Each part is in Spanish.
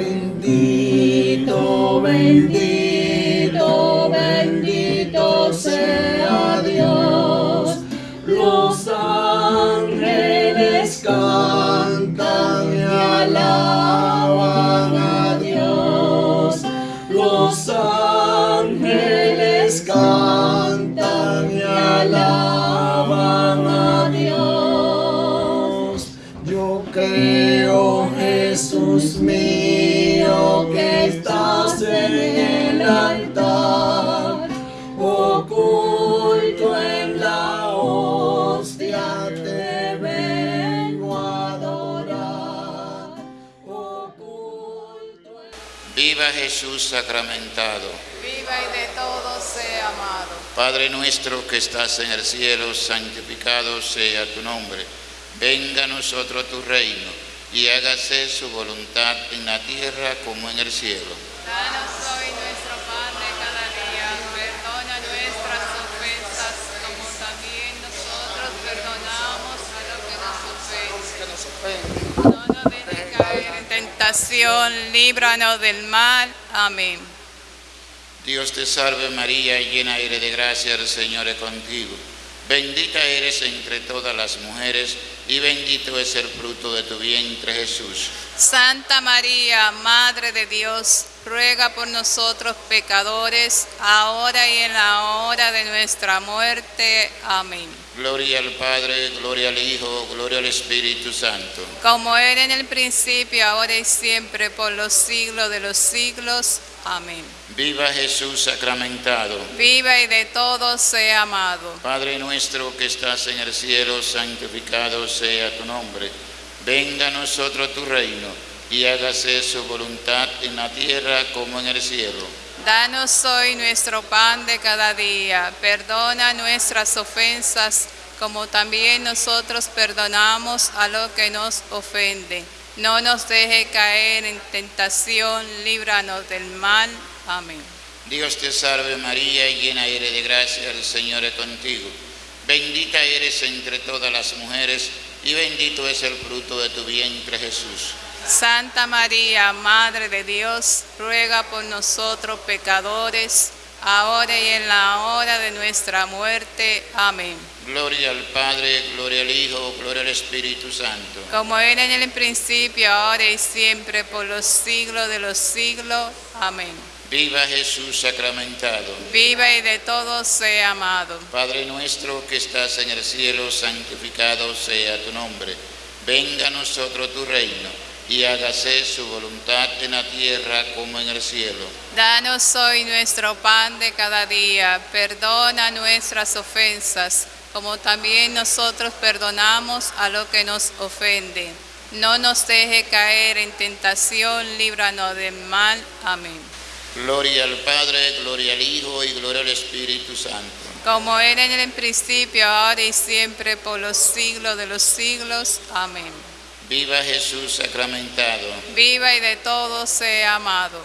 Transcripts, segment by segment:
Bendito, bendito, Jesús sacramentado. Viva y de todo sea amado. Padre nuestro que estás en el cielo, santificado sea tu nombre. Venga a nosotros tu reino y hágase su voluntad en la tierra como en el cielo. Danos hoy nuestro pan de cada día. Perdona nuestras ofensas como también nosotros perdonamos a los que nos ofenden. No nos dejes caer en tentación, líbranos del mal. Amén. Dios te salve María, llena eres de gracia, el Señor es contigo. Bendita eres entre todas las mujeres y bendito es el fruto de tu vientre Jesús. Santa María, Madre de Dios, ruega por nosotros pecadores, ahora y en la hora de nuestra muerte. Amén. Gloria al Padre, gloria al Hijo, gloria al Espíritu Santo. Como era en el principio, ahora y siempre, por los siglos de los siglos. Amén. Viva Jesús sacramentado. Viva y de todos sea amado. Padre nuestro que estás en el cielo, santificado sea tu nombre. Venga a nosotros tu reino y hágase su voluntad en la tierra como en el cielo. Danos hoy nuestro pan de cada día. Perdona nuestras ofensas, como también nosotros perdonamos a los que nos ofenden. No nos deje caer en tentación, líbranos del mal. Amén. Dios te salve María, llena eres de gracia, el Señor es contigo. Bendita eres entre todas las mujeres y bendito es el fruto de tu vientre Jesús. Santa María, Madre de Dios, ruega por nosotros pecadores, ahora y en la hora de nuestra muerte. Amén. Gloria al Padre, gloria al Hijo, gloria al Espíritu Santo. Como era en el principio, ahora y siempre, por los siglos de los siglos. Amén. Viva Jesús sacramentado. Viva y de todos sea amado. Padre nuestro que estás en el cielo, santificado sea tu nombre. Venga a nosotros tu reino y hágase su voluntad en la tierra como en el cielo. Danos hoy nuestro pan de cada día. Perdona nuestras ofensas, como también nosotros perdonamos a los que nos ofenden. No nos deje caer en tentación, líbranos del mal. Amén. Gloria al Padre, gloria al Hijo y gloria al Espíritu Santo. Como era en el principio, ahora y siempre, por los siglos de los siglos. Amén. Viva Jesús sacramentado. Viva y de todos sea amado.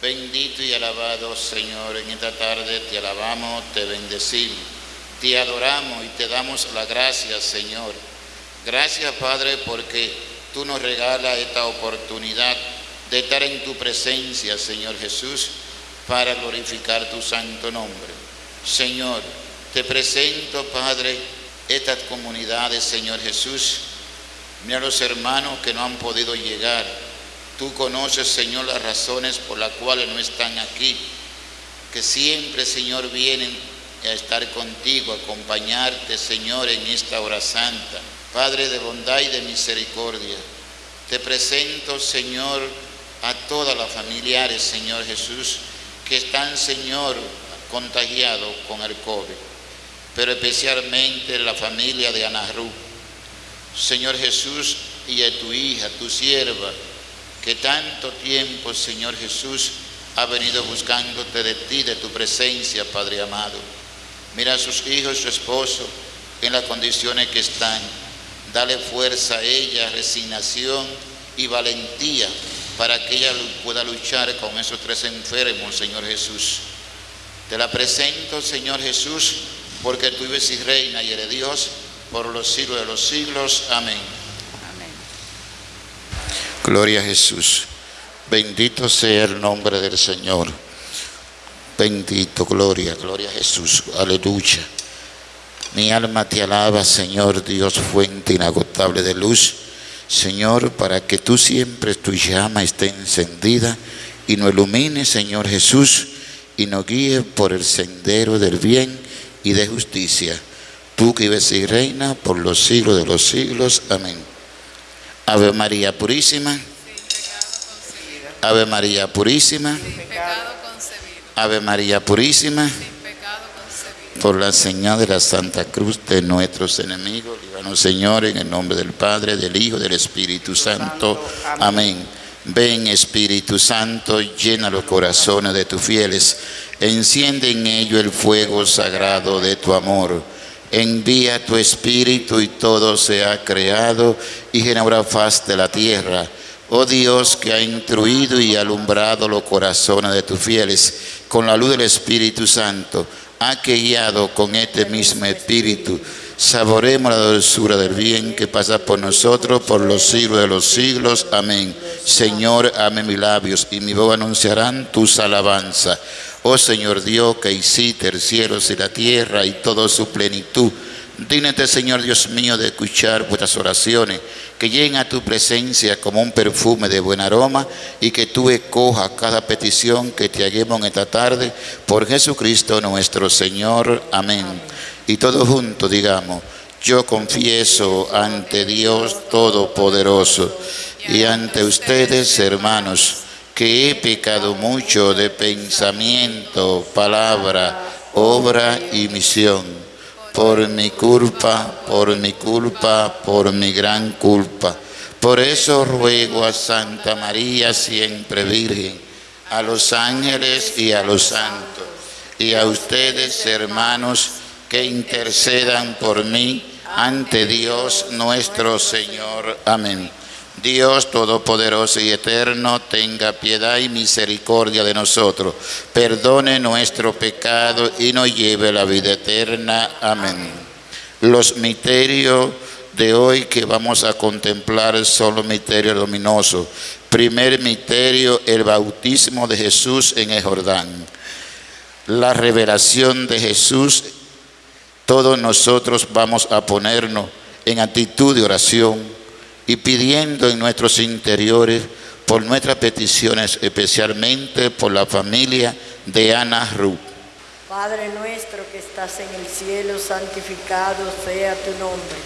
Bendito y alabado Señor, en esta tarde te alabamos, te bendecimos, te adoramos y te damos la gracia, Señor. Gracias, Padre, porque tú nos regalas esta oportunidad de estar en tu presencia, Señor Jesús, para glorificar tu santo nombre. Señor, te presento, Padre, estas comunidades, Señor Jesús. Mira los hermanos que no han podido llegar. Tú conoces, Señor, las razones por las cuales no están aquí. Que siempre, Señor, vienen a estar contigo, a acompañarte, Señor, en esta hora santa. Padre de bondad y de misericordia, te presento, Señor, a todas las familiares, Señor Jesús, que están, Señor, contagiados con el COVID, pero especialmente la familia de Ana. Señor Jesús, y a tu hija, tu sierva, que tanto tiempo, Señor Jesús, ha venido buscándote de ti, de tu presencia, Padre amado. Mira a sus hijos su esposo en las condiciones que están. Dale fuerza a ella, resignación y valentía para que ella pueda luchar con esos tres enfermos, Señor Jesús. Te la presento, Señor Jesús, porque tú vives y reina y eres Dios por los siglos de los siglos. Amén. Amén. Gloria a Jesús. Bendito sea el nombre del Señor. Bendito, gloria, gloria a Jesús. Aleluya. Mi alma te alaba, Señor Dios, fuente inagotable de luz. Señor, para que tú siempre tu llama esté encendida y nos ilumine, Señor Jesús, y nos guíe por el sendero del bien y de justicia. Tú que vives y reina por los siglos de los siglos. Amén. Ave María Purísima. Ave María Purísima. Ave María Purísima. Por la señal de la Santa Cruz de nuestros enemigos, líbranos Señor, en el nombre del Padre, del Hijo, del Espíritu Santo. Amén. Ven Espíritu Santo, llena los corazones de tus fieles, enciende en ellos el fuego sagrado de tu amor. Envía tu Espíritu y todo sea creado y genera faz de la tierra. Oh Dios que ha instruido y alumbrado los corazones de tus fieles con la luz del Espíritu Santo, ha que guiado con este mismo Espíritu. Saboremos la dulzura del bien que pasa por nosotros por los siglos de los siglos. Amén. Señor, ame mis labios y mi voz anunciarán tus alabanzas. Oh Señor Dios, que hiciste el cielo y la tierra y toda su plenitud. Dígnate, Señor Dios mío, de escuchar vuestras oraciones, que lleguen a tu presencia como un perfume de buen aroma y que tú escojas cada petición que te hagamos en esta tarde por Jesucristo nuestro Señor. Amén. Y todos juntos digamos, yo confieso ante Dios Todopoderoso y ante ustedes, hermanos, que he pecado mucho de pensamiento, palabra, obra y misión por mi culpa, por mi culpa, por mi gran culpa. Por eso ruego a Santa María, siempre Virgen, a los ángeles y a los santos, y a ustedes, hermanos, que intercedan por mí ante Dios nuestro Señor. Amén. Dios Todopoderoso y Eterno, tenga piedad y misericordia de nosotros, perdone nuestro pecado y nos lleve a la vida eterna. Amén. Los misterios de hoy que vamos a contemplar son los misterios luminosos. Primer misterio, el bautismo de Jesús en el Jordán. La revelación de Jesús, todos nosotros vamos a ponernos en actitud de oración y pidiendo en nuestros interiores por nuestras peticiones, especialmente por la familia de Ana Ruth. Padre nuestro que estás en el cielo, santificado sea tu nombre.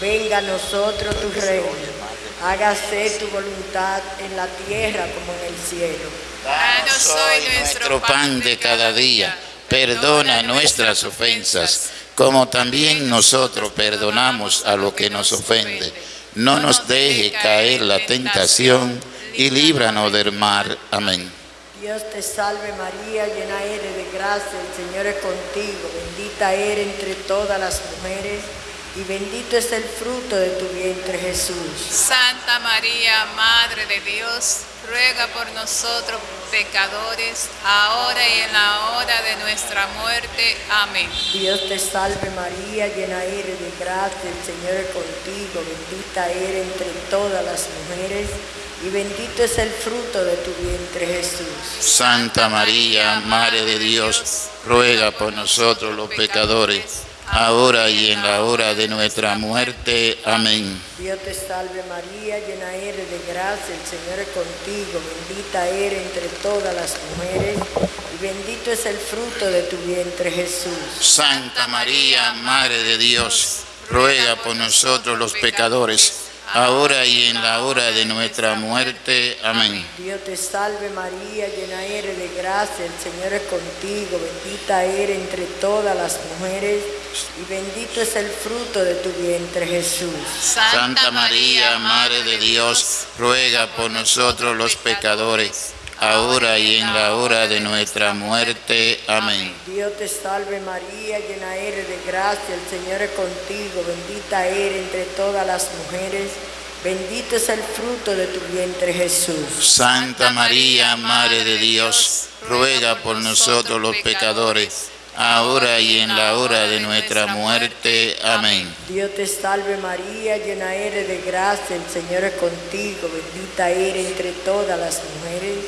Venga a nosotros tu reino. Hágase tu voluntad en la tierra como en el cielo. Danos hoy nuestro pan de cada día. Perdona nuestras ofensas, como también nosotros perdonamos a los que nos ofenden. No nos deje caer la tentación y líbranos del mal. Amén. Dios te salve María, llena eres de gracia, el Señor es contigo, bendita eres entre todas las mujeres y bendito es el fruto de tu vientre Jesús. Santa María, Madre de Dios, ruega por nosotros pecadores, ahora y en la hora de nuestra muerte. Amén. Dios te salve María, llena eres de gracia, el Señor es contigo, bendita eres entre todas las mujeres y bendito es el fruto de tu vientre Jesús. Santa María, Madre de Dios, ruega por nosotros los pecadores, ahora y en la hora de nuestra muerte. Amén. Dios te salve María, llena eres de gracia, el Señor es contigo, bendita eres entre todas las mujeres y bendito es el fruto de tu vientre Jesús. Santa María, Madre de Dios, ruega por nosotros los pecadores, ahora y en la hora de nuestra muerte. Amén. Dios te salve María, llena eres de gracia, el Señor es contigo, bendita eres entre todas las mujeres y bendito es el fruto de tu vientre Jesús. Santa María, Madre de Dios, ruega por nosotros los pecadores, ahora y en la hora de nuestra muerte. Amén. Dios te salve María, llena eres de gracia, el Señor es contigo, bendita eres entre todas las mujeres, bendito es el fruto de tu vientre Jesús. Santa María, Madre de Dios, ruega por nosotros los pecadores, ahora y en la hora de nuestra muerte. Amén. Dios te salve María, llena eres de gracia, el Señor es contigo, bendita eres entre todas las mujeres,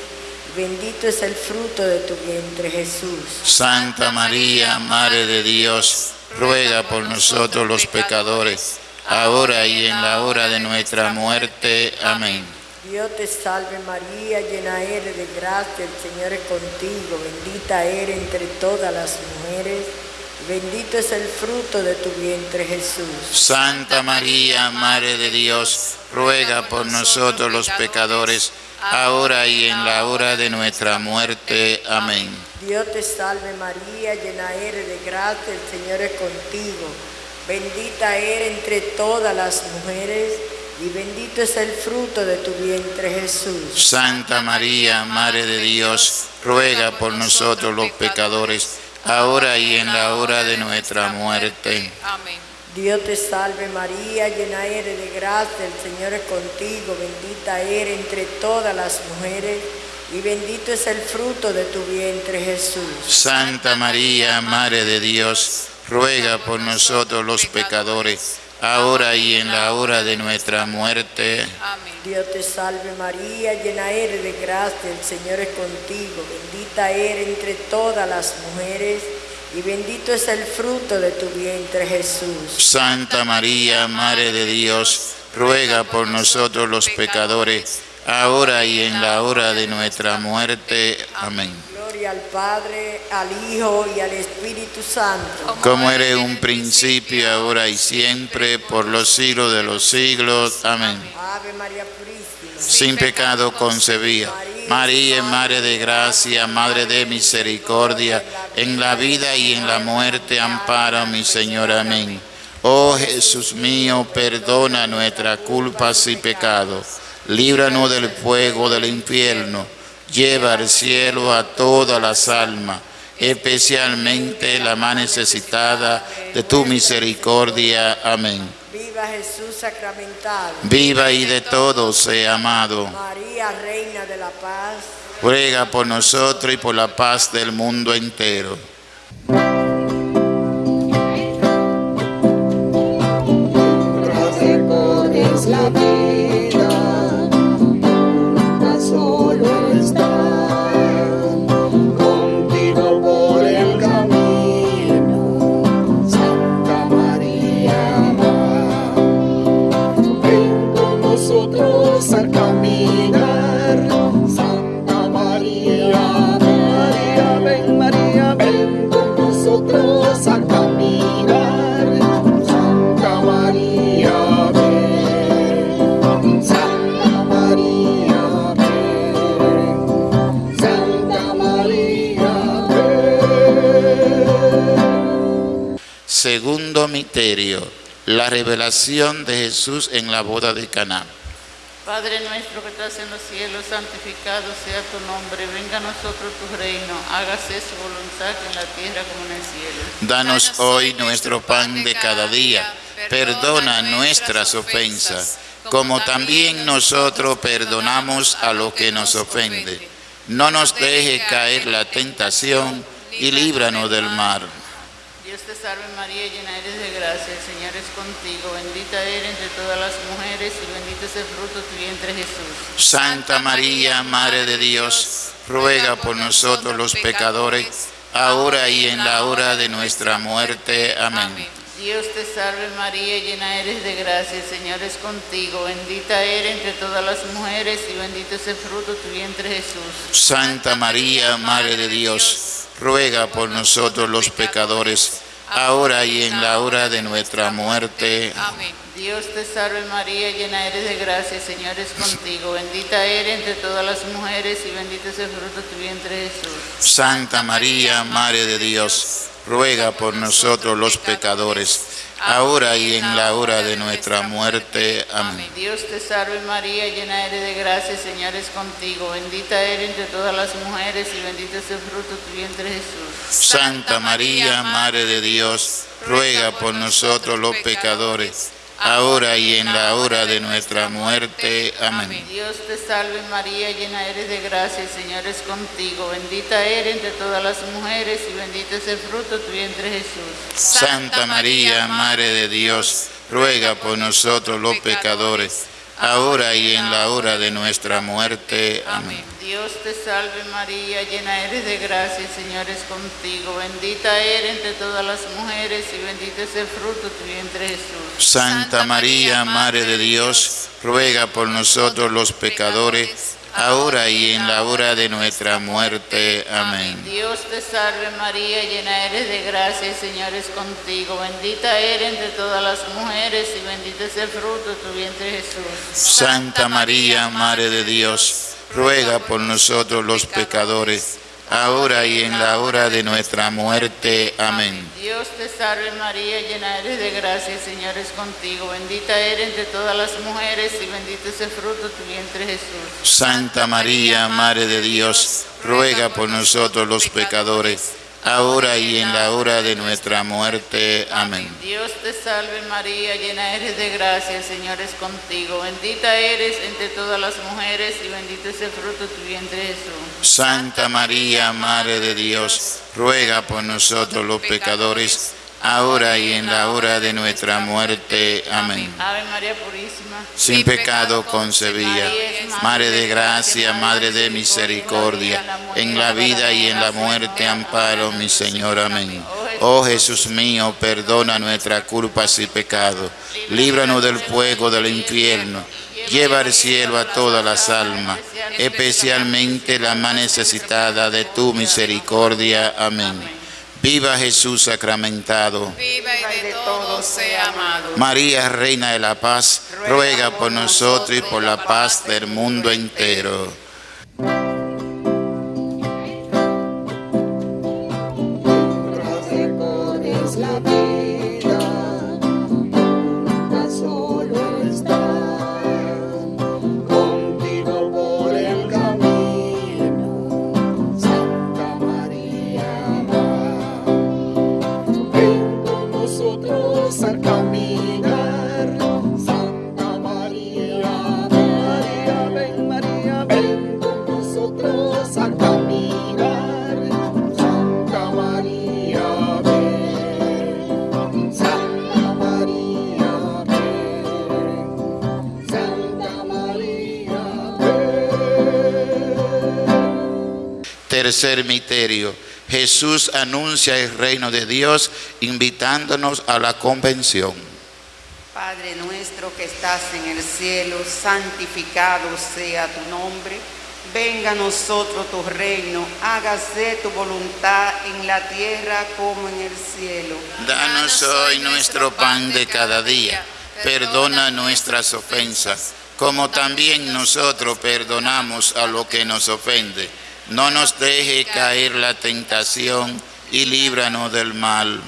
bendito es el fruto de tu vientre Jesús. Santa María, Madre de Dios, ruega por nosotros los pecadores, ahora y en la hora de nuestra muerte. Amén. Dios te salve María, llena eres de gracia, el Señor es contigo, bendita eres entre todas las mujeres, y bendito es el fruto de tu vientre Jesús. Santa María, Madre de Dios, ruega por nosotros los pecadores, ahora y en la hora de nuestra muerte. Amén. Dios te salve María, llena eres de gracia, el Señor es contigo, bendita eres entre todas las mujeres, y bendito es el fruto de tu vientre Jesús. Santa María, Madre de Dios, ruega por nosotros los pecadores, ahora y en la hora de nuestra muerte. Amén. Dios te salve María, llena eres de gracia, el Señor es contigo, bendita eres entre todas las mujeres, y bendito es el fruto de tu vientre Jesús. Santa María, Madre de Dios, ruega por nosotros los pecadores, ahora y en la hora de nuestra muerte. Amén. Dios te salve María, llena eres de gracia, el Señor es contigo, bendita eres entre todas las mujeres, y bendito es el fruto de tu vientre Jesús. Santa María, Madre de Dios, ruega por nosotros los pecadores, ahora y en la hora de nuestra muerte. Amén. Gloria al Padre, al Hijo y al Espíritu Santo. Como era un principio, ahora y siempre, por los siglos de los siglos. Amén. Ave María Purísima. Sin pecado concebida. María, Madre de Gracia, Madre de Misericordia, en la vida y en la muerte, ampara, mi Señor. Amén. Oh Jesús mío, perdona nuestras culpas y pecados. Líbranos del fuego del infierno. Lleva al cielo a todas las almas, especialmente la más necesitada de tu misericordia. Amén. Viva Jesús sacramentado. Viva y de todos sea amado. María, Reina de la Paz. Ruega por nosotros y por la paz del mundo entero. es la Segundo misterio, la revelación de Jesús en la boda de Caná. Padre nuestro que estás en los cielos, santificado sea tu nombre, venga a nosotros tu reino, hágase su voluntad en la tierra como en el cielo. Danos hoy nuestro pan de cada día. Perdona nuestras ofensas, como también nosotros perdonamos a los que nos ofenden. No nos deje caer la tentación y líbranos del mal. Dios te salve María, llena eres de gracia, el Señor es contigo, bendita eres entre todas las mujeres y bendito es el fruto de tu vientre Jesús. Santa María, Madre de Dios, ruega por nosotros los pecadores, ahora y en la hora de nuestra muerte. Amén. Dios te salve María, llena eres de gracia, el Señor es contigo, bendita eres entre todas las mujeres y bendito es el fruto de tu vientre Jesús. Santa María, Madre de Dios, ruega por nosotros los pecadores, ahora y en la hora de nuestra muerte. Amén. Dios te salve María, llena eres de gracia, el Señor es contigo, bendita eres entre todas las mujeres y bendito es el fruto de tu vientre Jesús. Santa María, Madre de Dios, ruega por nosotros los pecadores, ahora y en la hora de nuestra muerte. Amén. Dios te salve María, llena eres de gracia, Señor es contigo, bendita eres entre todas las mujeres y bendito es el fruto de tu vientre Jesús. Santa María, Madre de Dios, ruega por nosotros los pecadores, ahora y en la hora de nuestra muerte. Amén. Dios te salve María, llena eres de gracia, el Señor es contigo. Bendita eres entre todas las mujeres y bendito es el fruto de tu vientre Jesús. Santa María, Madre de Dios, ruega por nosotros los pecadores, ahora y en la hora de nuestra muerte. Amén. Dios te salve María, llena eres de gracia, el Señor es contigo. Bendita eres entre todas las mujeres y bendito es el fruto de tu vientre Jesús. Santa María, Madre de Dios, ruega por nosotros los pecadores, ahora y en la hora de nuestra muerte. Amén. Dios te salve María, llena eres de gracia, el Señor es contigo. Bendita eres entre todas las mujeres y bendito es el fruto de tu vientre Jesús. Santa María, Madre de Dios, ruega por nosotros los pecadores, ahora y en la hora de nuestra muerte. Amén. Dios te salve María, llena eres de gracia, el Señor es contigo. Bendita eres entre todas las mujeres y bendito es el fruto de tu vientre Jesús. Santa María, Madre de Dios, ruega por nosotros los pecadores, ahora y en la hora de nuestra muerte. Amén. Dios te salve María, llena eres de gracia, el Señor es contigo. Bendita eres entre todas las mujeres y bendito es el fruto de tu vientre Jesús. Santa María, Madre de Dios, ruega por nosotros los pecadores, ahora y en la hora de nuestra muerte. Amén. Ave María Purísima. Sin pecado concebía, Madre de gracia, Madre de misericordia, en la vida y en la muerte amparo, mi Señor. Amén. Oh Jesús mío, perdona nuestras culpas y pecados, líbranos del fuego del infierno, lleva al cielo a todas las almas, especialmente la más necesitada de tu misericordia. Amén. Viva Jesús sacramentado. Viva y de todos sea amado. María, Reina de la Paz, ruega por nosotros y por la paz del mundo entero. Tercer misterio. Jesús anuncia el reino de Dios invitándonos a la convención. Padre nuestro que estás en el cielo, santificado sea tu nombre. Venga a nosotros tu reino, hágase tu voluntad en la tierra como en el cielo. Danos hoy nuestro pan de cada día. Perdona nuestras ofensas, como también nosotros perdonamos a lo que nos ofende. No nos deje caer la tentación y líbranos del mal.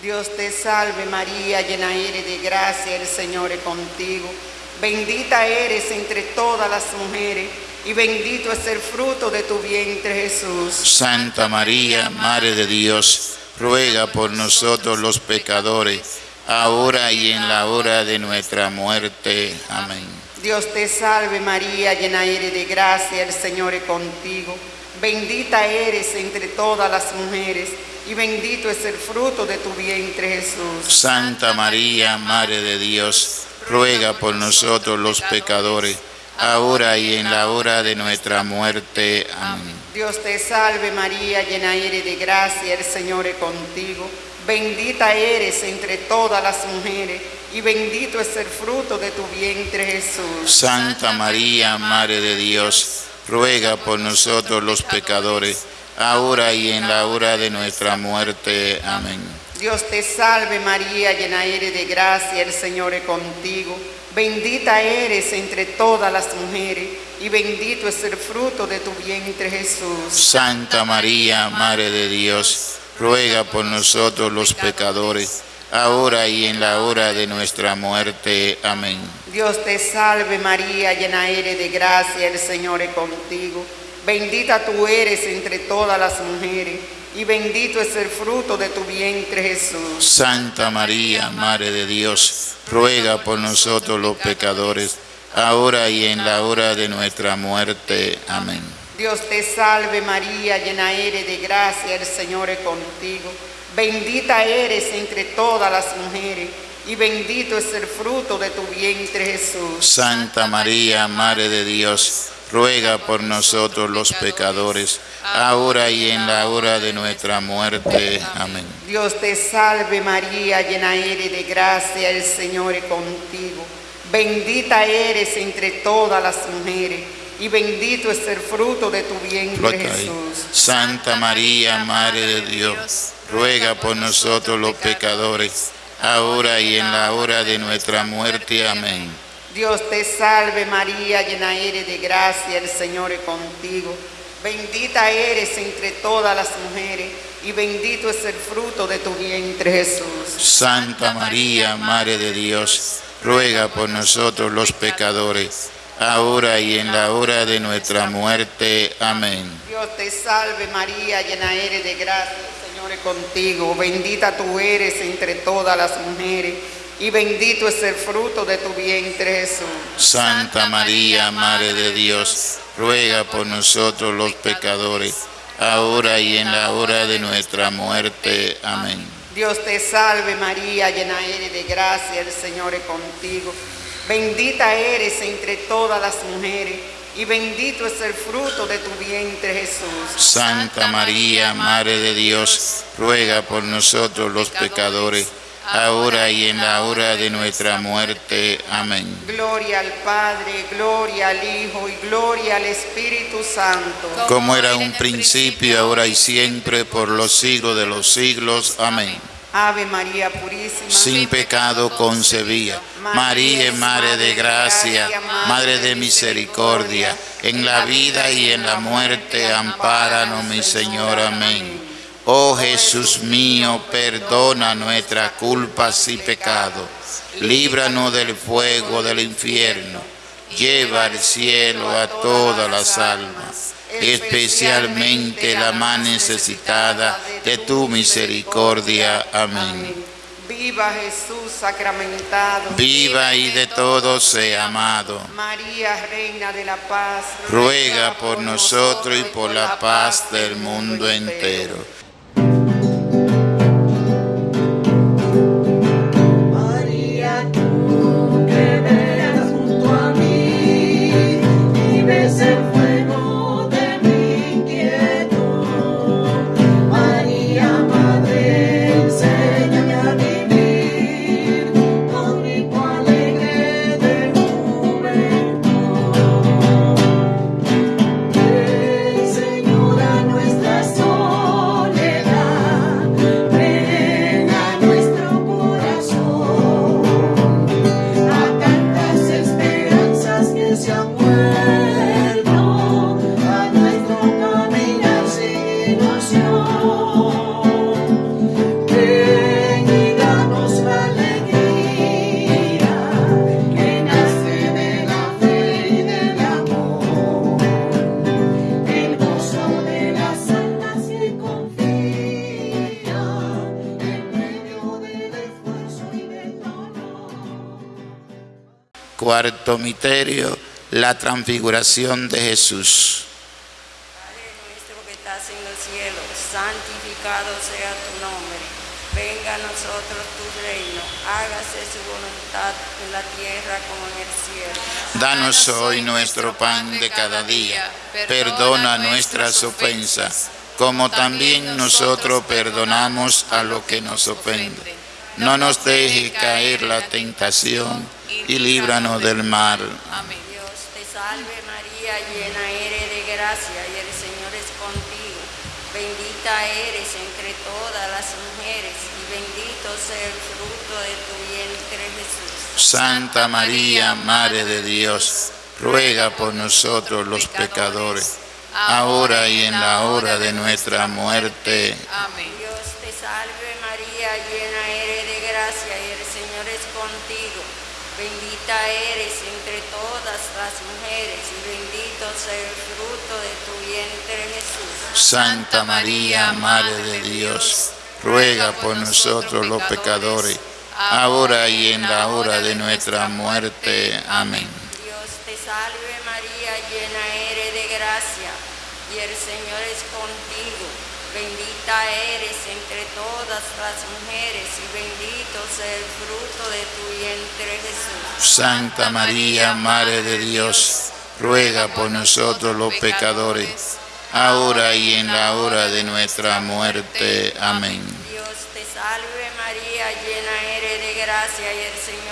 Dios te salve María, llena eres de gracia, el Señor es contigo. Bendita eres entre todas las mujeres y bendito es el fruto de tu vientre Jesús. Santa María, Madre de Dios, ruega por nosotros los pecadores, ahora y en la hora de nuestra muerte. Amén. Dios te salve María, llena eres de gracia, el Señor es contigo. Bendita eres entre todas las mujeres y bendito es el fruto de tu vientre Jesús. Santa María, Madre de Dios, ruega por nosotros los pecadores, ahora y en la hora de nuestra muerte. Amén. Dios te salve María, llena eres de gracia, el Señor es contigo. Bendita eres entre todas las mujeres y bendito es el fruto de tu vientre Jesús. Santa María, Madre de Dios, ruega por nosotros los pecadores, ahora y en la hora de nuestra muerte. Amén. Dios te salve María, llena eres de gracia, el Señor es contigo. Bendita eres entre todas las mujeres y bendito es el fruto de tu vientre Jesús. Santa María, Madre de Dios, ruega por nosotros los pecadores, ahora y en la hora de nuestra muerte. Amén. Dios te salve María, llena eres de gracia, el Señor es contigo. Bendita tú eres entre todas las mujeres y bendito es el fruto de tu vientre Jesús. Santa María, Madre de Dios, ruega por nosotros los pecadores, ahora y en la hora de nuestra muerte. Amén. Dios te salve María, llena eres de gracia, el Señor es contigo. Bendita eres entre todas las mujeres y bendito es el fruto de tu vientre Jesús. Santa María, Madre de Dios, ruega por nosotros los pecadores, ahora y en la hora de nuestra muerte. Amén. Dios te salve María, llena eres de gracia, el Señor es contigo. Bendita eres entre todas las mujeres y bendito es el fruto de tu vientre. Jesús. Santa María, Madre de Dios, ruega por nosotros los pecadores, ahora y en la hora de nuestra muerte. Amén. Dios te salve María, llena eres de gracia, el Señor es contigo. Bendita eres entre todas las mujeres y bendito es el fruto de tu vientre Jesús. Santa María, Madre de Dios, ruega por nosotros los pecadores, ahora y en la hora de nuestra muerte. Amén. Dios te salve María, llena eres de gracia, Señor es contigo. Bendita tú eres entre todas las mujeres y bendito es el fruto de tu vientre Jesús. Santa María, Madre de Dios, ruega por nosotros los pecadores, ahora y en la hora de nuestra muerte. Amén. Dios te salve María, llena eres de gracia, el Señor es contigo. Bendita eres entre todas las mujeres y bendito es el fruto de tu vientre Jesús. Santa María, Madre de Dios, ruega por nosotros los pecadores, ahora y en la hora de nuestra muerte. Amén. Gloria al Padre, gloria al Hijo y gloria al Espíritu Santo. Como era un principio, ahora y siempre, por los siglos de los siglos. Amén. Ave María Purísima. Sin pecado concebía. María, Madre de gracia, Madre de misericordia, en la vida y en la muerte, ampáranos, mi Señor. Amén. Oh Jesús mío, perdona nuestras culpas y pecados. Líbranos del fuego del infierno. Lleva al cielo a todas las almas, especialmente la más necesitada de tu misericordia. Amén. Viva Jesús sacramentado. Viva y de todos sea amado. María, Reina de la Paz. Ruega por nosotros y por la paz del mundo entero. Cuarto misterio, la transfiguración de Jesús. Padre nuestro que estás en el cielo, santificado sea tu nombre. Venga a nosotros tu reino, hágase su voluntad en la tierra como en el cielo. Danos hoy nuestro pan de cada día. Perdona nuestras ofensas, como también nosotros perdonamos a los que nos ofenden. No nos deje caer la tentación y líbranos del mal. Amén. Dios te salve María, llena eres de gracia y el Señor es contigo. Bendita eres entre todas las mujeres y bendito sea el fruto de tu vientre Jesús. Santa María, Madre de Dios, ruega por nosotros los pecadores, ahora y en la hora de nuestra muerte. Amén. Dios te salve María, llena Bendita eres entre todas las mujeres y bendito sea el fruto de tu vientre Jesús. Santa María, Madre de Dios, ruega por nosotros los pecadores, ahora y en la hora de nuestra muerte. Amén. Dios te salve María, llena eres de gracia, y el Señor es contigo. Bendita eres entre todas las mujeres, y bendito sea el fruto de tu vientre Jesús. Santa María, Madre de Dios, ruega por nosotros los pecadores, ahora y en la hora de nuestra muerte. Amén. Dios te salve María, llena eres de gracia y el Señor es.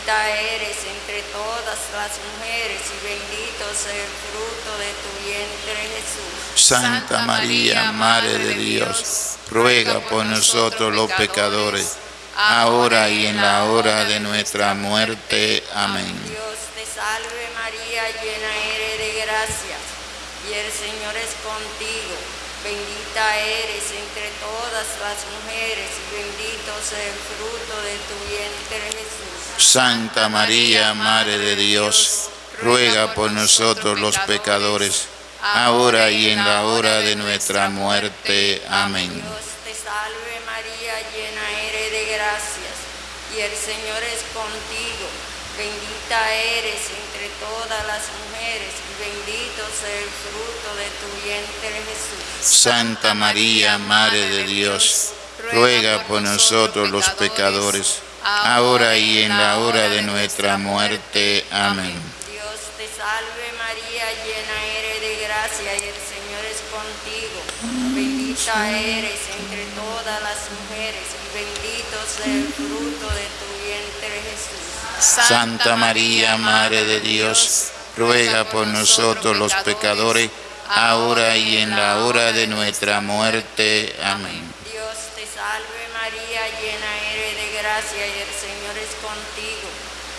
Bendita eres entre todas las mujeres y bendito sea el fruto de tu vientre Jesús. Santa María, Madre de Dios, ruega por nosotros los pecadores, ahora y en la hora de nuestra muerte. Amén. Dios te salve María, llena eres de gracia y el Señor es contigo. Bendita eres entre todas las mujeres y bendito sea el fruto de tu vientre Jesús. Santa María, Madre de Dios, ruega por nosotros los pecadores, ahora y en la hora de nuestra muerte. Amén. Dios te salve María, llena eres de gracias y el Señor es contigo. Bendita eres entre todas las mujeres bendito sea el fruto de tu vientre Jesús. Santa María, Madre de Dios, ruega por nosotros los pecadores, ahora y en la hora de nuestra muerte. Amén. Dios te salve María, llena eres de gracia y el Señor es contigo. Bendita eres entre todas las mujeres y bendito sea el fruto de tu vientre Jesús. Santa María, Madre de Dios, ruega por nosotros los pecadores, ahora y en la hora de nuestra muerte. Amén. Dios te salve María, llena eres de gracia y el Señor es contigo.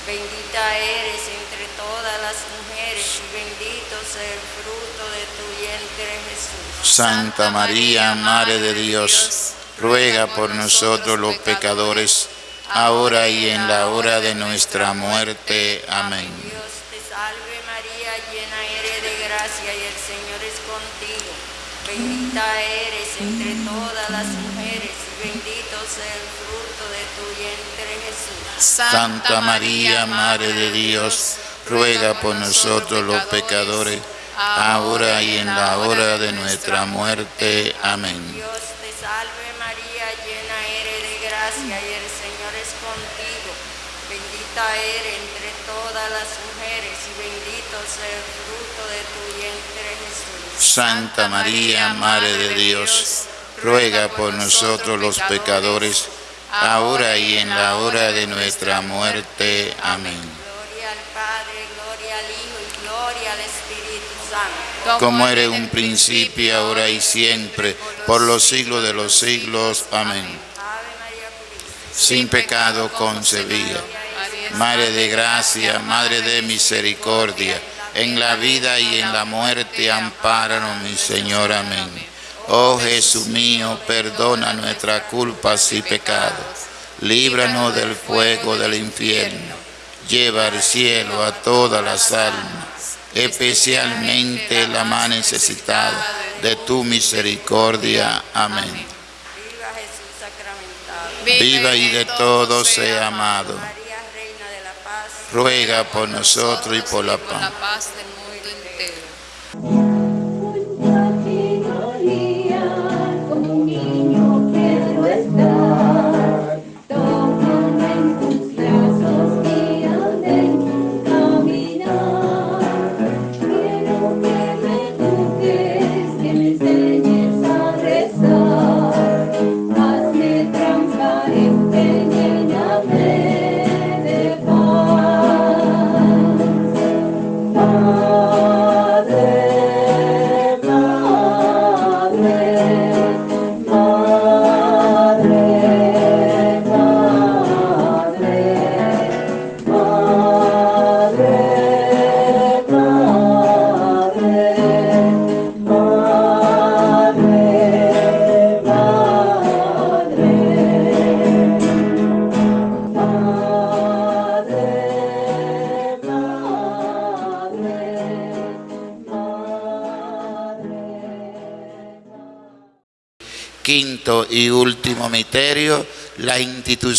Bendita eres entre todas las mujeres y bendito sea el fruto de tu vientre Jesús. Santa María, Madre de Dios, ruega por nosotros los pecadores, ahora y en la hora de nuestra muerte. Amén. Dios te salve María, llena eres de gracia y el Señor es contigo. Bendita eres entre todas las mujeres y bendito sea el fruto de tu vientre Jesús. Santa María, Madre de Dios, ruega por nosotros los pecadores, ahora y en la hora de nuestra muerte. Amén. Dios te salve María, llena eres de gracia y el Señor es contigo. Bendita eres entre todas las mujeres y bendito sea el fruto de tu vientre Jesús. Santa María, Madre de Dios, ruega por nosotros los pecadores, ahora y en la hora de nuestra muerte. Amén. Gloria al Padre, gloria al Hijo y gloria al Espíritu Santo. Como era en un principio, ahora y siempre, por los siglos de los siglos. Amén. Sin pecado concebida. Madre de gracia, Madre de misericordia, en la vida y en la muerte, ampáranos, mi Señor. Amén. Oh Jesús mío, perdona nuestras culpas y pecados. Líbranos del fuego del infierno. Lleva al cielo a todas las almas, especialmente la más necesitada de tu misericordia. Amén. Viva Jesús sacramentado. Viva y de todo sea amado. María, Reina de la Paz. Ruega por nosotros y por la paz.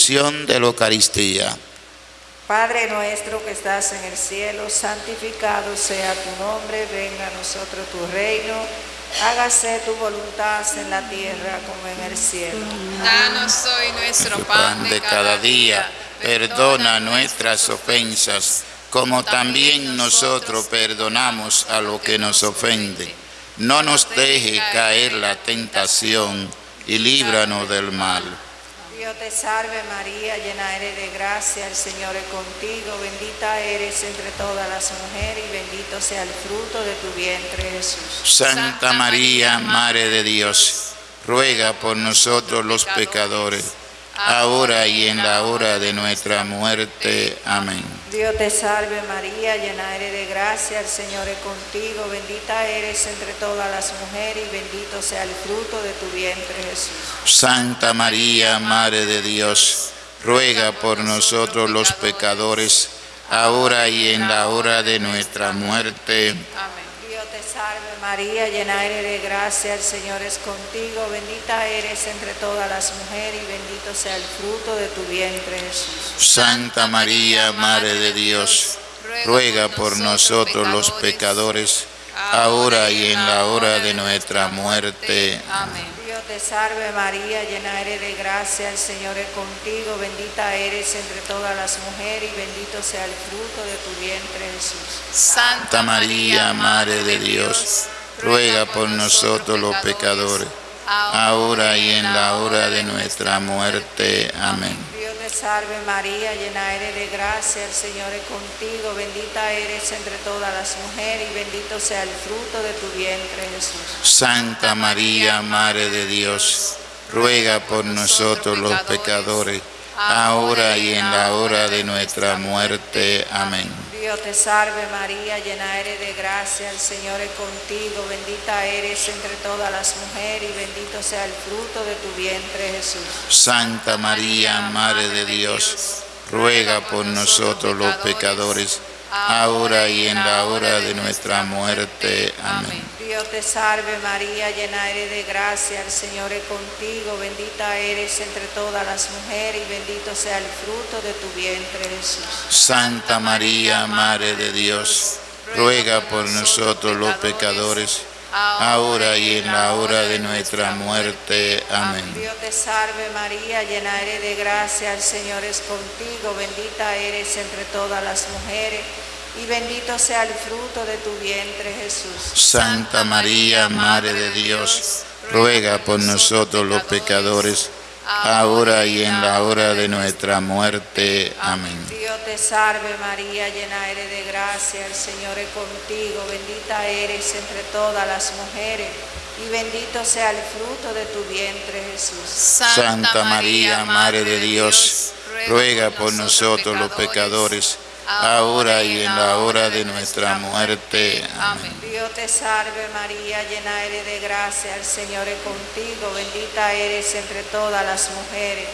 Institución de la Eucaristía. Padre nuestro que estás en el cielo, santificado sea tu nombre, venga a nosotros tu reino, hágase tu voluntad en la tierra como en el cielo. Danos hoy nuestro pan de cada día. Perdona nuestras ofensas, como también nosotros perdonamos a los que nos ofenden. No nos deje caer la tentación y líbranos del mal. Salve María, llena eres de gracia, el Señor es contigo, bendita eres entre todas las mujeres y bendito sea el fruto de tu vientre Jesús. Santa María, Madre de Dios, ruega por nosotros los pecadores, ahora y en la hora de nuestra muerte. Amén. Dios te salve María, llena eres de gracia, el Señor es contigo, bendita eres entre todas las mujeres y bendito sea el fruto de tu vientre Jesús. Santa María, Madre de Dios, ruega por nosotros los pecadores, ahora y en la hora de nuestra muerte. Amén. Dios te salve María, llena eres de gracia, el Señor es contigo, bendita eres entre todas las mujeres y bendito sea el fruto de tu vientre Jesús. Santa María, Madre de Dios, ruega por nosotros los pecadores, ahora y en la hora de nuestra muerte. Amén. Dios te salve María, llena eres de gracia, el Señor es contigo, bendita eres entre todas las mujeres y bendito sea el fruto de tu vientre Jesús. Santa María, Madre de Dios, ruega por nosotros los pecadores, ahora y en la hora de nuestra muerte. Amén. Salve María, llena eres de gracia, el Señor es contigo, bendita eres entre todas las mujeres y bendito sea el fruto de tu vientre Jesús. Santa María, Madre de Dios, ruega por nosotros los pecadores, ahora y en la hora de nuestra muerte. Amén. Dios te salve María, llena eres de gracia, el Señor es contigo, bendita eres entre todas las mujeres y bendito sea el fruto de tu vientre Jesús. Santa María, Madre de Dios, ruega por nosotros los pecadores, ahora y en la hora de nuestra muerte. Amén. Dios te salve María, llena eres de gracia, el Señor es contigo, bendita eres entre todas las mujeres y bendito sea el fruto de tu vientre Jesús. Santa María, Madre de Dios, ruega por nosotros los pecadores, ahora y en la hora de nuestra muerte. Amén. Dios te salve María, llena eres de gracia, el Señor es contigo, bendita eres entre todas las mujeres y bendito sea el fruto de tu vientre Jesús. Santa María, Madre de Dios, ruega por nosotros los pecadores, ahora y en la hora de nuestra muerte. Amén. Dios te salve María, llena eres de gracia, el Señor es contigo, bendita eres entre todas las mujeres y bendito sea el fruto de tu vientre Jesús. Santa María, Madre de Dios, ruega por nosotros los pecadores, ahora y en la hora de nuestra muerte. Amén. Dios te salve María, llena eres de gracia, el Señor es contigo, bendita eres entre todas las mujeres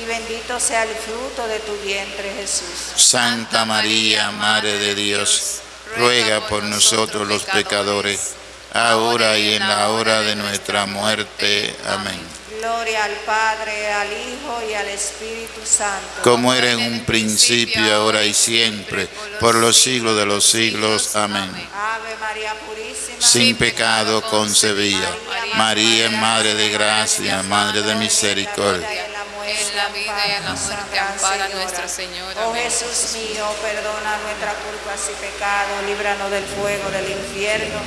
y bendito sea el fruto de tu vientre Jesús. Santa María, Madre de Dios, ruega por nosotros los pecadores, ahora y en la hora de nuestra muerte. Amén. Gloria al Padre, al Hijo y al Espíritu Santo. Como era en un principio, ahora y siempre, por los siglos de los siglos. Amén. Ave María Purísima. Sin pecado concebida. María, Madre de gracia, Madre de misericordia. en la vida y en la muerte, ampara nuestra Señora. Oh. Jesús mío, perdona nuestras culpas y pecados, líbranos del fuego del infierno.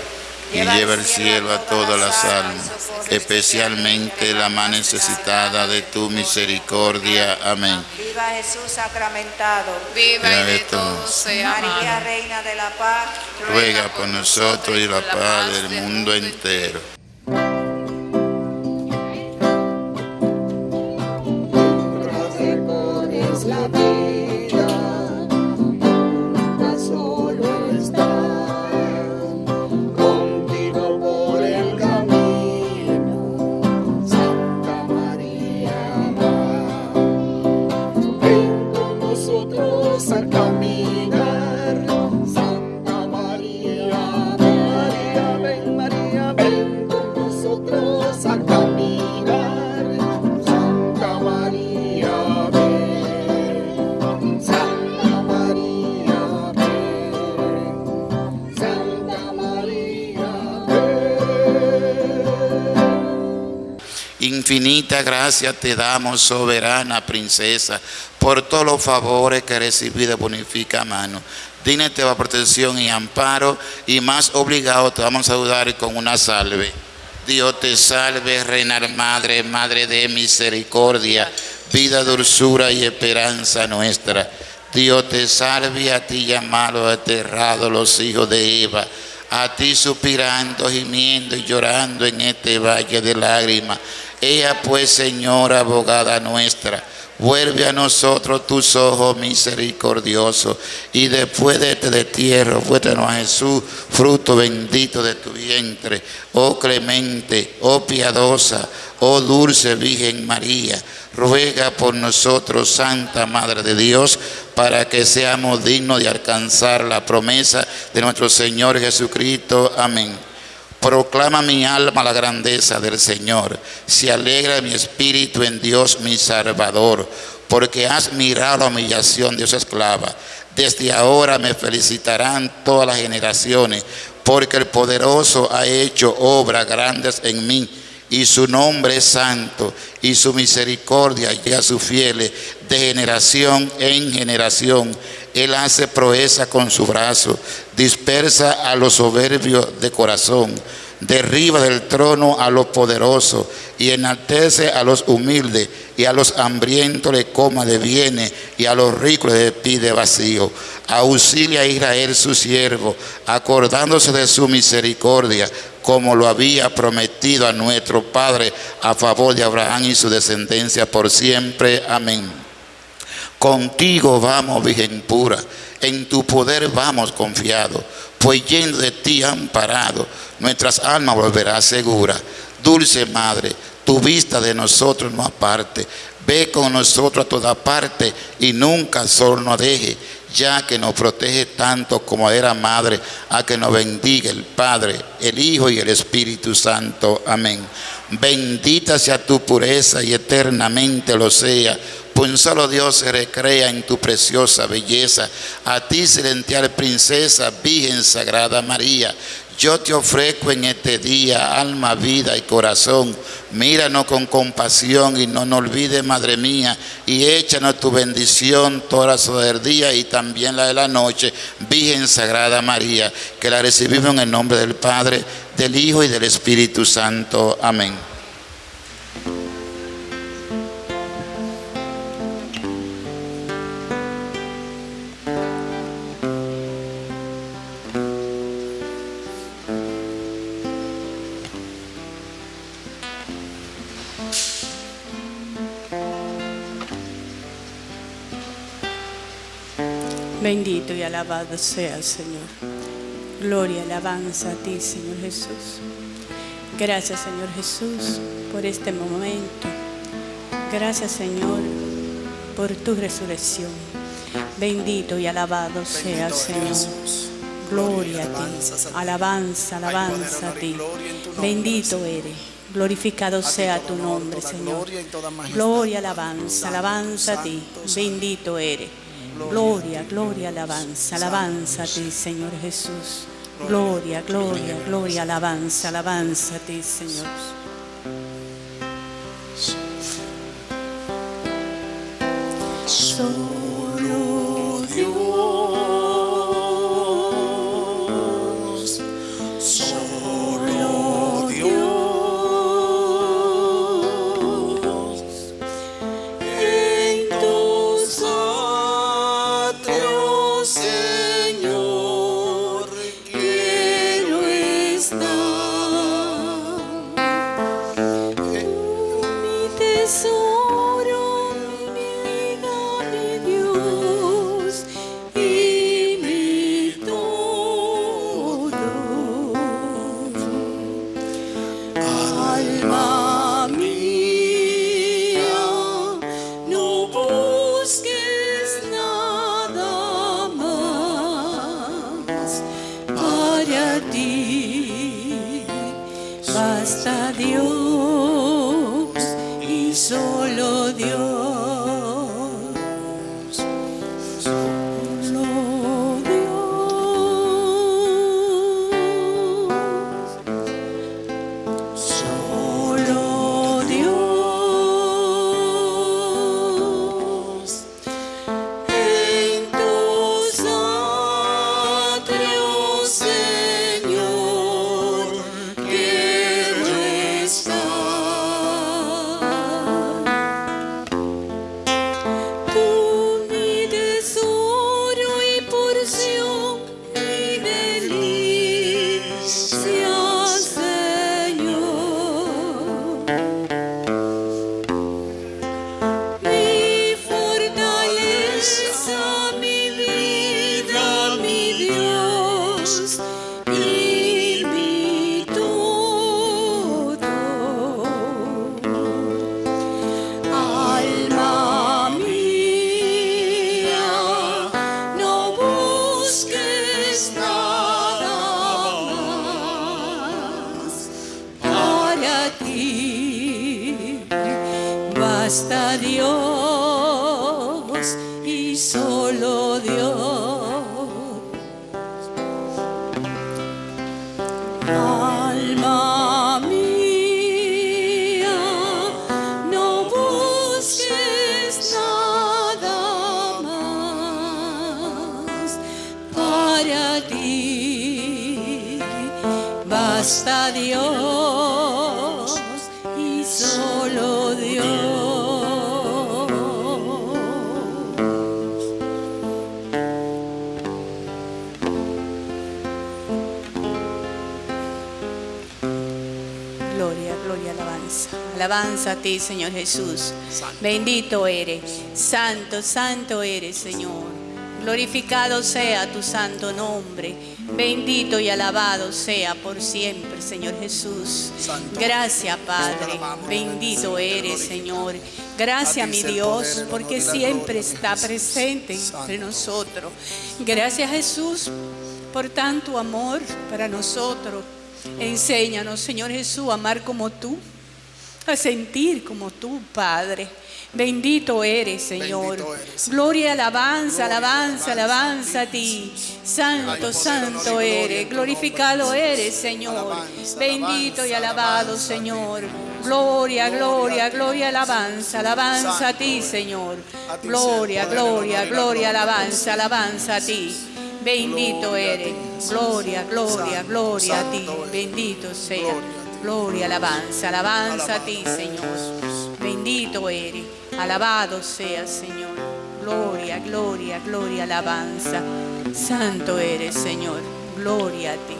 Y lleva al cielo a todas las almas, especialmente la más necesitada de tu misericordia. Amén. Viva Jesús sacramentado. Viva y de todos. sea María. Reina de la Paz. Ruega por nosotros y la paz del mundo entero. Infinita gracia te damos, soberana princesa, por todos los favores que recibido bonifica mano. Digna te va protección y amparo, y más obligado te vamos a saludar con una salve. Dios te salve, Reina Madre, Madre de misericordia, vida, dulzura y esperanza nuestra. Dios te salve, a ti llamados, aterrados los hijos de Eva, a ti suspirando, gimiendo y llorando en este valle de lágrimas. Ella pues, Señora, abogada nuestra, vuelve a nosotros tus ojos misericordiosos y después de este destierro, muéstranos a Jesús, fruto bendito de tu vientre, oh clemente, oh piadosa, oh dulce Virgen María, ruega por nosotros, Santa Madre de Dios, para que seamos dignos de alcanzar la promesa de nuestro Señor Jesucristo. Amén. Proclama mi alma la grandeza del Señor. Se alegra mi espíritu en Dios mi Salvador, porque has mirado la humillación de su esclava. Desde ahora me felicitarán todas las generaciones, porque el poderoso ha hecho obras grandes en mí y su nombre es santo y su misericordia llega a sus fieles de generación en generación. Él hace proeza con su brazo, dispersa a los soberbios de corazón, derriba del trono a los poderosos y enaltece a los humildes y a los hambrientos le coma de bienes y a los ricos le pide vacío. Auxilia a Israel su siervo, acordándose de su misericordia, como lo había prometido a nuestro Padre a favor de Abraham y su descendencia por siempre. Amén. Contigo vamos, Virgen pura, en tu poder vamos confiados, pues yendo de ti amparado, nuestras almas volverá segura. Dulce Madre, tu vista de nosotros no aparte, ve con nosotros a toda parte y nunca solo nos deje, ya que nos protege tanto como era Madre, a que nos bendiga el Padre, el Hijo y el Espíritu Santo. Amén. Bendita sea tu pureza y eternamente lo sea pues un solo Dios se recrea en tu preciosa belleza. A ti, celestial princesa, Virgen Sagrada María, yo te ofrezco en este día alma, vida y corazón. Míranos con compasión y no nos olvides, Madre mía, y échanos tu bendición toda la día y también la de la noche, Virgen Sagrada María, que la recibimos en el nombre del Padre, del Hijo y del Espíritu Santo. Amén. Bendito y alabado sea el Señor. Gloria alabanza a ti, Señor Jesús. Gracias, Señor Jesús, por este momento. Gracias, Señor, por tu resurrección. Bendito y alabado sea el Señor. Gloria a ti. Alabanza, alabanza a ti. Bendito eres. Glorificado sea tu nombre, Señor. Gloria, alabanza, alabanza a ti. Bendito eres. Gloria, gloria, alabanza, alabanza a ti, Señor Jesús. Gloria, gloria, gloria, alabanza, alabanza a ti, Señor. Alabanza a ti, Señor Jesús. Bendito eres. Santo, santo eres, Señor. Glorificado sea tu santo nombre. Bendito y alabado sea por siempre, Señor Jesús. Gracias, Padre. Bendito eres, Señor. Gracias, mi Dios, porque siempre está presente entre nosotros. Gracias, Jesús, por tanto amor para nosotros. Enséñanos, Señor Jesús, a amar como tú, a sentir como tú, Padre. Bendito eres, Señor. Bendito eres, Señor. Gloria, alabanza, Gloria, alabanza, alabanza, a ti. Santo, santo eres. Glorificado eres, Señor. Bendito y alabado, Señor. Gloria, Gloria gloria, alabanza, alabanza a ti. Señor. Gloria, gloria, gloria, alabanza, alabanza a ti. Bendito eres. Gloria, gloria, gloria a ti. Bendito sea. Gloria alabanza, alabanza a ti, Señor. Bendito eres. Alabado sea, Señor. Gloria, gloria, gloria, alabanza. Santo eres, Señor. Gloria a ti.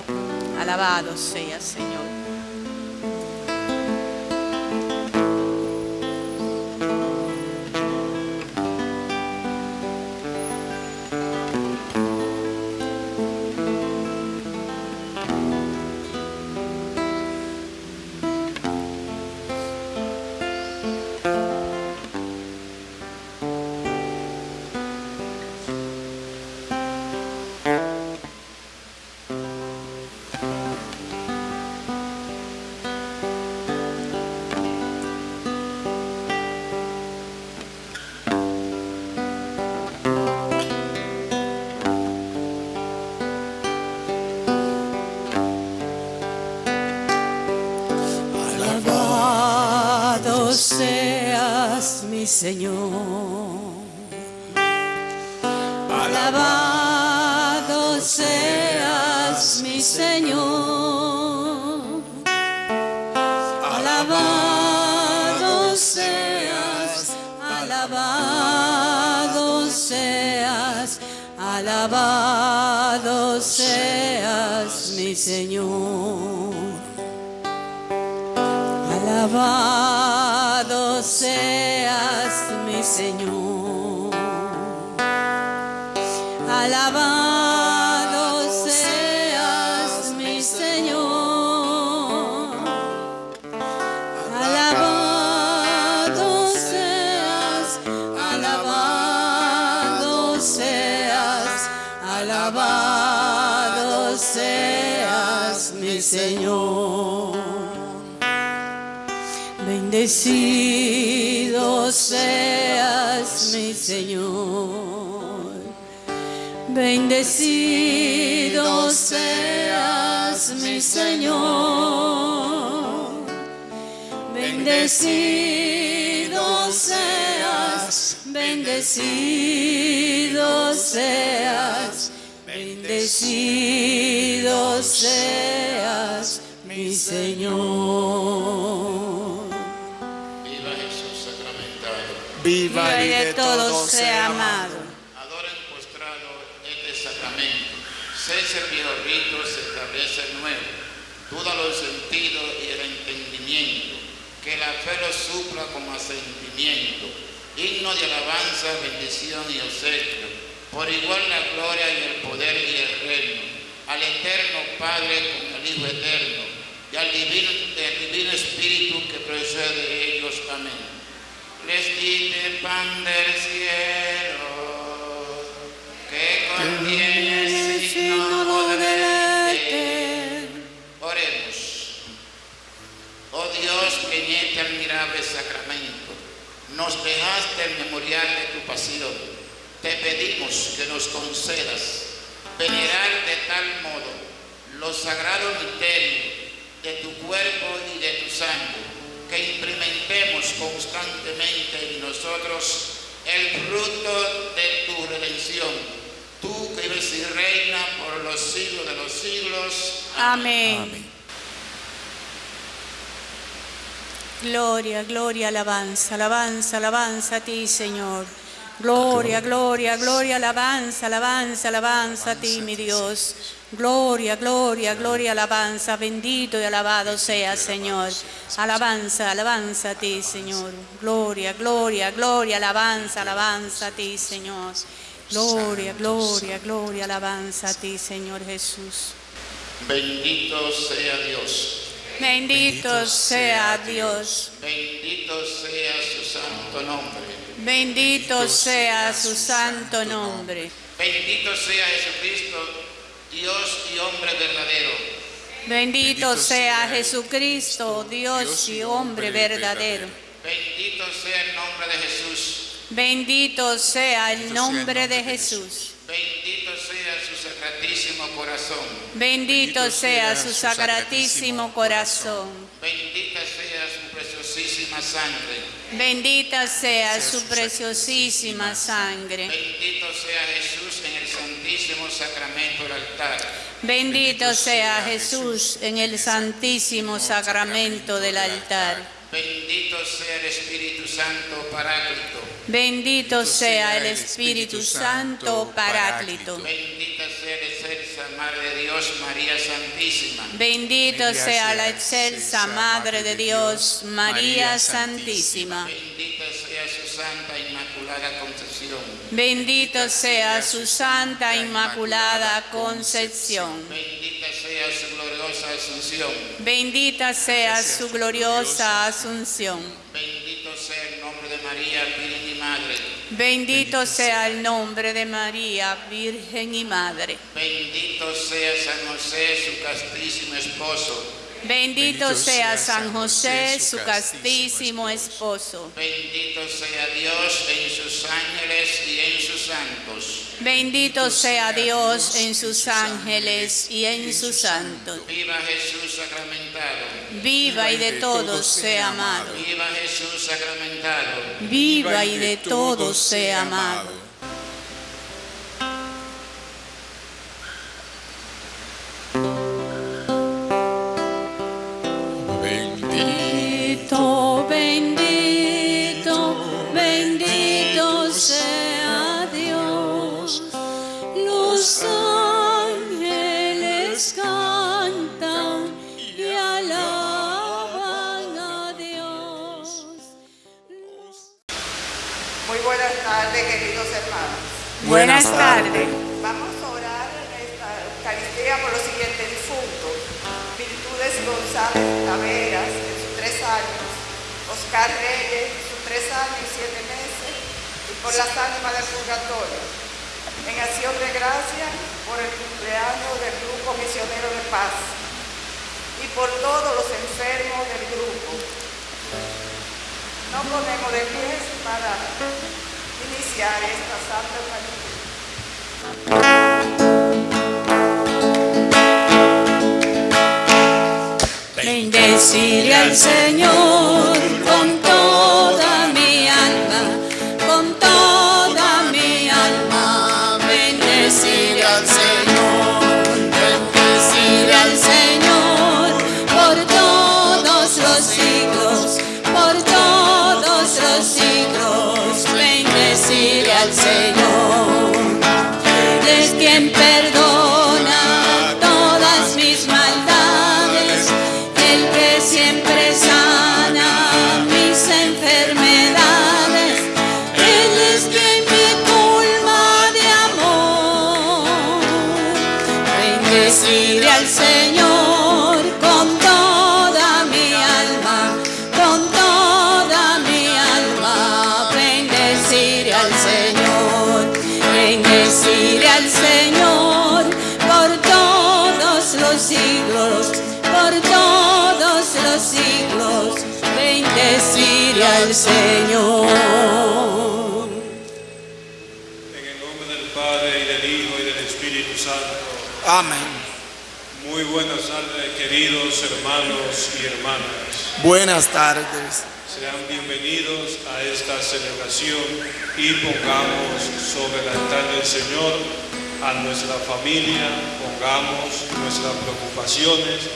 Alabado sea, Señor. Señor. Alabado seas mi Señor. Alabado seas, alabado seas, alabado seas mi Señor. Bendecido seas mi Señor. Bendecido seas mi Señor. Bendecido seas, bendecido seas, bendecido seas mi Señor. Viva Jesús sacramentado. Viva y de todos sea amado. Adoren postrado este sacramento. Cese el viejo rito, se establece el nuevo. Los sentidos y el entendimiento. Que la fe lo supla como asentimiento. Himno de alabanza, bendición y obsequio. Por igual la gloria y el poder y el reino. Al Padre como al Hijo eterno y al divino, el divino Espíritu que procede de ellos. Amén. Les el pan del cielo que contiene el Dios, que en este admirable sacramento nos dejaste el memorial de tu pasión, te pedimos que nos concedas venerar de tal modo los sagrados misterios de tu cuerpo y de tu sangre, que implementemos constantemente en nosotros el fruto de tu redención. Tú que vives y reina por los siglos de los siglos. Amén. Gloria, gloria, alabanza, alabanza, alabanza a ti, Señor. Gloria, gloria, gloria, alabanza, alabanza, alabanza a ti, mi Dios. Gloria, gloria, gloria, alabanza. Bendito y alabado sea, Señor. Alabanza, alabanza a ti, Señor. Gloria, gloria, gloria, alabanza, alabanza a ti, Señor. Gloria, gloria, gloria, alabanza a ti, Señor Jesús. Bendito sea Dios. Bendito sea Dios. Bendito sea su santo nombre. Bendito sea su santo nombre. Bendito sea Jesucristo, Dios y hombre verdadero. Bendito sea Jesucristo, Dios y hombre verdadero. Bendito sea el nombre de Jesús. Bendito sea el nombre de Jesús. Bendito sea su sacratísimo corazón. Bendito sea su sacratísimo corazón. Bendita sea su preciosísima sangre. Bendita sea su preciosísima sangre. Bendito sea Jesús en el santísimo sacramento del altar. Bendito sea Jesús en el santísimo sacramento del altar. Bendito sea el Espíritu Santo Paráclito. Bendito sea el Espíritu Santo Paráclito. Bendita sea excelsa Madre de Dios, María Santísima. Bendito sea la excelsa Madre de Dios, María Santísima. Bendita sea su Santa Inmaculada Concepción. Bendito sea su Santa Inmaculada Concepción. Bendita sea su gloriosa Asunción. Bendita sea su gloriosa Asunción. Bendito sea el nombre de María, Virgen y Madre. Bendito sea el nombre de María, Virgen y Madre. Bendito sea San José, su castísimo esposo. Bendito sea San José, su castísimo esposo. Bendito sea Dios en sus ángeles y en sus santos. Bendito sea Dios en sus ángeles y en sus santos. Viva Jesús sacramentado. Viva y de todos sea amado. Viva Jesús sacramentado. Viva y de todos sea amado. Bendito, bendito, bendito sea Dios. Los ángeles cantan y alaban a Dios. Muy buenas tardes, queridos hermanos. Buenas tardes. Vamos a orar en esta Eucaristía por los siguientes difuntos. Virtudes González Taveras, en sus tres años. Oscar Reyes, en sus tres años y siete meses. Y por las ánimas del purgatorio. En acción de gracia por el cumpleaños del grupo misionero de paz. Y por todos los enfermos del grupo. Nos ponemos de pies para iniciar esta santa Eucaristía. Bendeciré al Señor con Señor. En el nombre del Padre y del Hijo y del Espíritu Santo. Amén. Muy buenas tardes, queridos hermanos y hermanas. Buenas tardes. Sean bienvenidos a esta celebración y pongamos sobre el altar del Señor a nuestra familia, pongamos nuestras preocupaciones,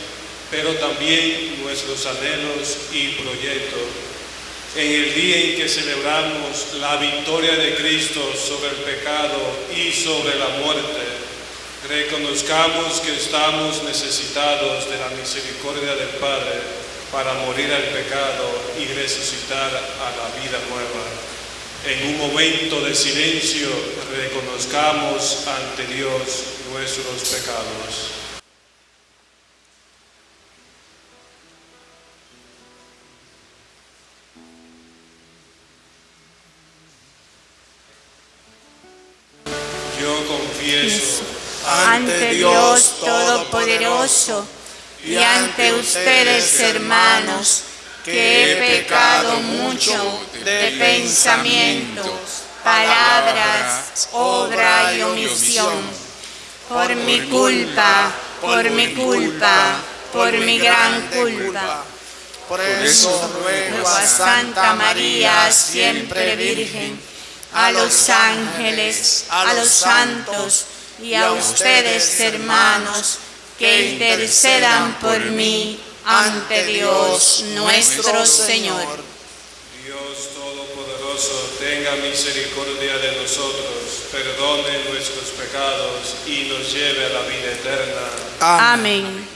pero también nuestros anhelos y proyectos. En el día en que celebramos la victoria de Cristo sobre el pecado y sobre la muerte, reconozcamos que estamos necesitados de la misericordia del Padre para morir al pecado y resucitar a la vida nueva. En un momento de silencio reconozcamos ante Dios nuestros pecados. Y ante ustedes, hermanos, que he pecado mucho de pensamiento, palabras, obra y omisión. Por mi culpa, por mi culpa, por mi gran culpa. Por eso ruego a Santa María, siempre Virgen, a los ángeles, a los santos y a ustedes, hermanos, que intercedan por mí ante Dios nuestro Señor. Dios Todopoderoso, tenga misericordia de nosotros, perdone nuestros pecados y nos lleve a la vida eterna. Amén.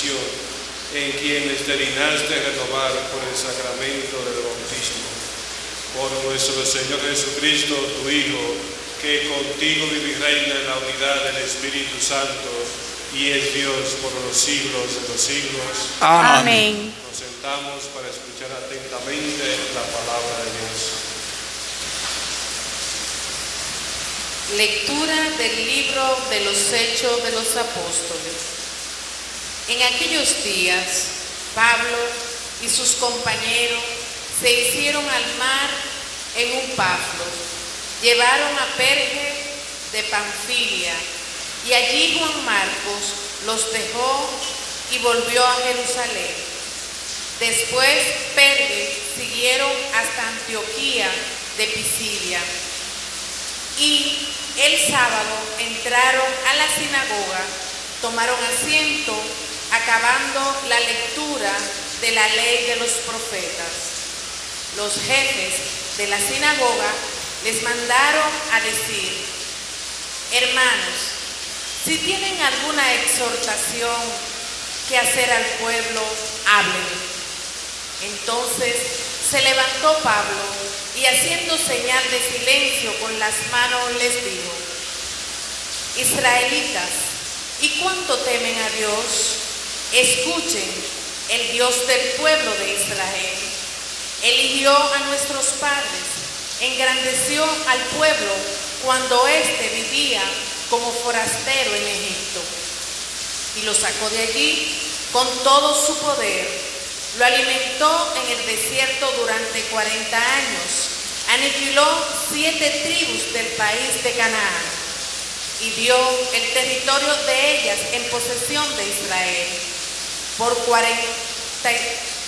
Bendición, en quienes te dignaste renovar por el sacramento del bautismo. Por nuestro Señor Jesucristo, tu Hijo, que contigo vive y reina en la unidad del Espíritu Santo y es Dios por los siglos de los siglos. Amén. Nos sentamos para escuchar atentamente la palabra de Dios. Lectura del libro de los Hechos de los Apóstoles. En aquellos días, Pablo y sus compañeros se hicieron al mar en un paflo. Llevaron a Perge de Panfilia y allí Juan Marcos los dejó y volvió a Jerusalén. Después Perge siguieron hasta Antioquía de Pisidia y el sábado entraron a la sinagoga, tomaron asiento, acabando la lectura de la ley de los profetas. Los jefes de la sinagoga les mandaron a decir, hermanos, si tienen alguna exhortación que hacer al pueblo, hablen. Entonces se levantó Pablo y haciendo señal de silencio con las manos les dijo, Israelitas, ¿y cuánto temen a Dios? Escuchen, el Dios del pueblo de Israel. Eligió a nuestros padres, engrandeció al pueblo cuando éste vivía como forastero en Egipto y lo sacó de allí con todo su poder. Lo alimentó en el desierto durante 40 años. Aniquiló siete tribus del país de Canaán y dio el territorio de ellas en posesión de Israel. Por 40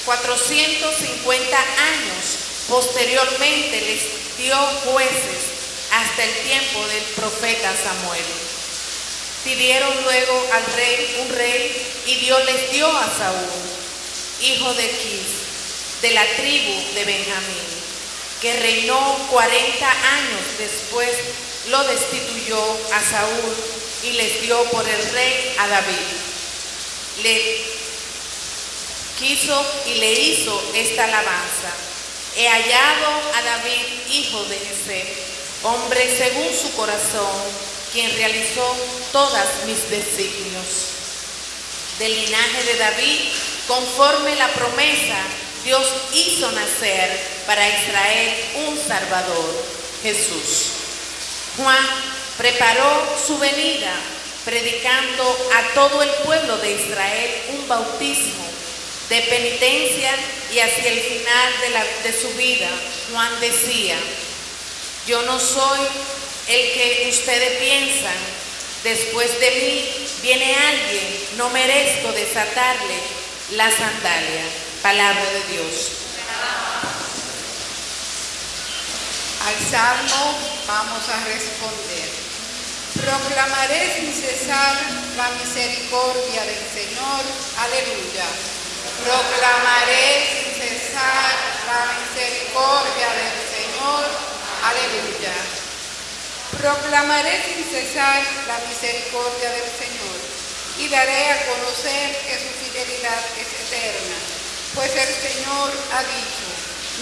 450 años posteriormente les dio jueces hasta el tiempo del profeta Samuel. Pidieron luego al rey un rey y Dios les dio a Saúl, hijo de Quis, de la tribu de Benjamín, que reinó 40 años después, lo destituyó a Saúl y les dio por el rey a David. Le quiso y le hizo esta alabanza. He hallado a David, hijo de Jesé, hombre según su corazón, quien realizó todas mis designios. Del linaje de David, conforme la promesa, Dios hizo nacer para Israel un Salvador, Jesús. Juan preparó su venida, predicando a todo el pueblo de Israel un bautismo de penitencia y hacia el final de, su vida, Juan decía, yo no soy el que ustedes piensan, después de mí viene alguien, no merezco desatarle la sandalia. Palabra de Dios. Al salmo vamos a responder. Proclamaré sin cesar la misericordia del Señor. Aleluya. Proclamaré sin cesar la misericordia del Señor. Aleluya. Proclamaré sin cesar la misericordia del Señor y daré a conocer que su fidelidad es eterna, pues el Señor ha dicho,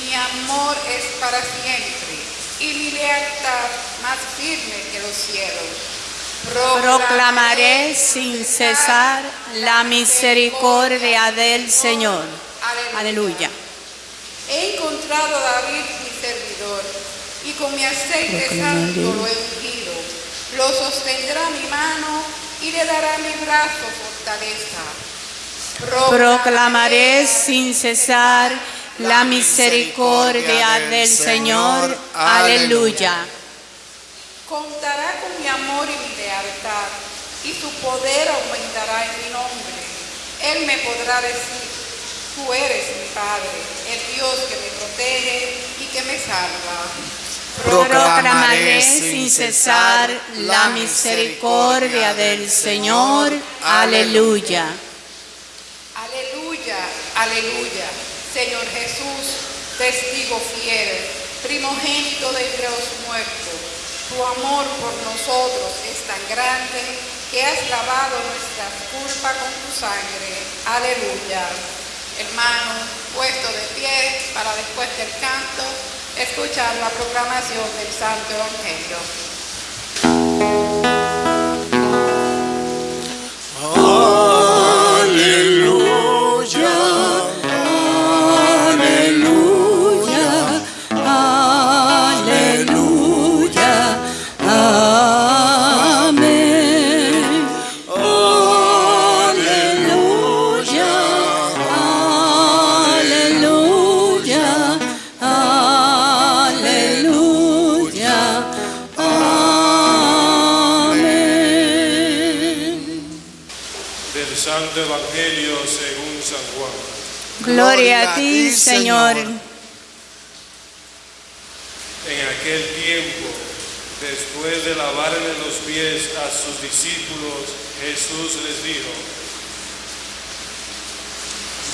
mi amor es para siempre y mi lealtad más firme que los cielos. Proclamaré sin cesar la misericordia del Señor. Aleluya. He encontrado a David mi servidor, y con mi aceite santo lo he ungido. Lo sostendrá mi mano y le dará mi brazo fortaleza. Proclamaré sin cesar la misericordia del Señor. Aleluya. Contará con mi amor y mi lealtad, y su poder aumentará en mi nombre. Él me podrá decir, tú eres mi Padre, el Dios que me protege y que me salva. Proclamaré sin cesar la misericordia del Señor. Aleluya. Aleluya, aleluya. Señor Jesús, testigo fiel, primogénito de entre los muertos, tu amor por nosotros es tan grande que has lavado nuestras culpas con tu sangre. Aleluya. Hermano, puesto de pie para después del canto, escuchar la proclamación del Santo Evangelio. Señor. En aquel tiempo, después de lavarle los pies a sus discípulos, Jesús les dijo,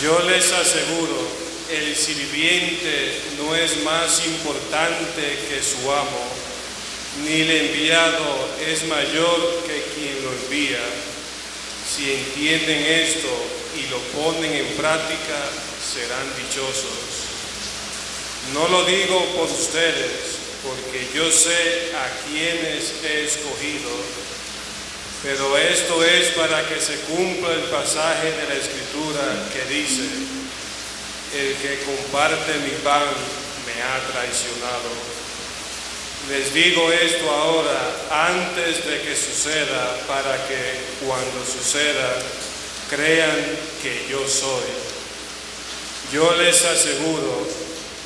yo les aseguro, el sirviente no es más importante que su amo, ni el enviado es mayor que quien lo envía. Si entienden esto y lo ponen en práctica, serán dichosos. No lo digo por ustedes, porque yo sé a quienes he escogido. Pero esto es para que se cumpla el pasaje de la escritura que dice, el que comparte mi pan me ha traicionado. Les digo esto ahora antes de que suceda, para que cuando suceda crean que yo soy. Yo les aseguro,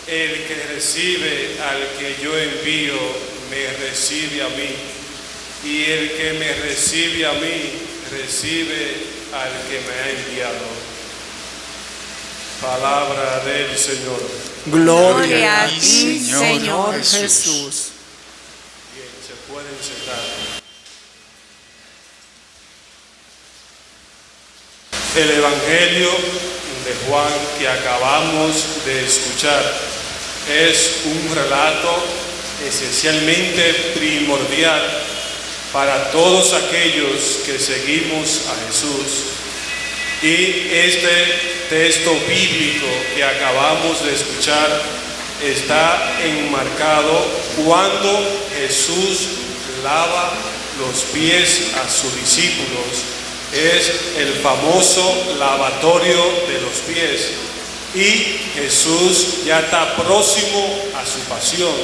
el que recibe al que yo envío, me recibe a mí, y el que me recibe a mí, recibe al que me ha enviado. Palabra del Señor. Gloria a ti, Señor Jesús. Bien, se pueden sentar. El Evangelio de Juan que acabamos de escuchar es un relato esencialmente primordial para todos aquellos que seguimos a Jesús. Y este texto bíblico que acabamos de escuchar está enmarcado cuando Jesús lava los pies a sus discípulos. Es el famoso lavatorio de los pies. Y Jesús ya está próximo a su pasión.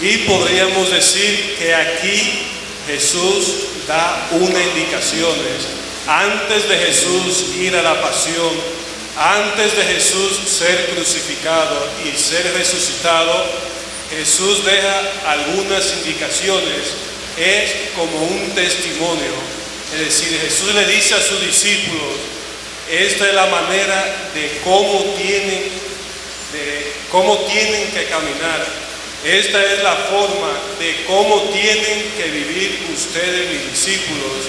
Y podríamos decir que aquí Jesús da unas indicaciones. Antes de Jesús ir a la pasión, antes de Jesús ser crucificado y ser resucitado, Jesús deja algunas indicaciones. Es como un testimonio. Es decir, Jesús le dice a sus discípulos, esta es la manera de cómo tienen, de cómo tienen que caminar. Esta es la forma de cómo tienen que vivir ustedes, mis discípulos.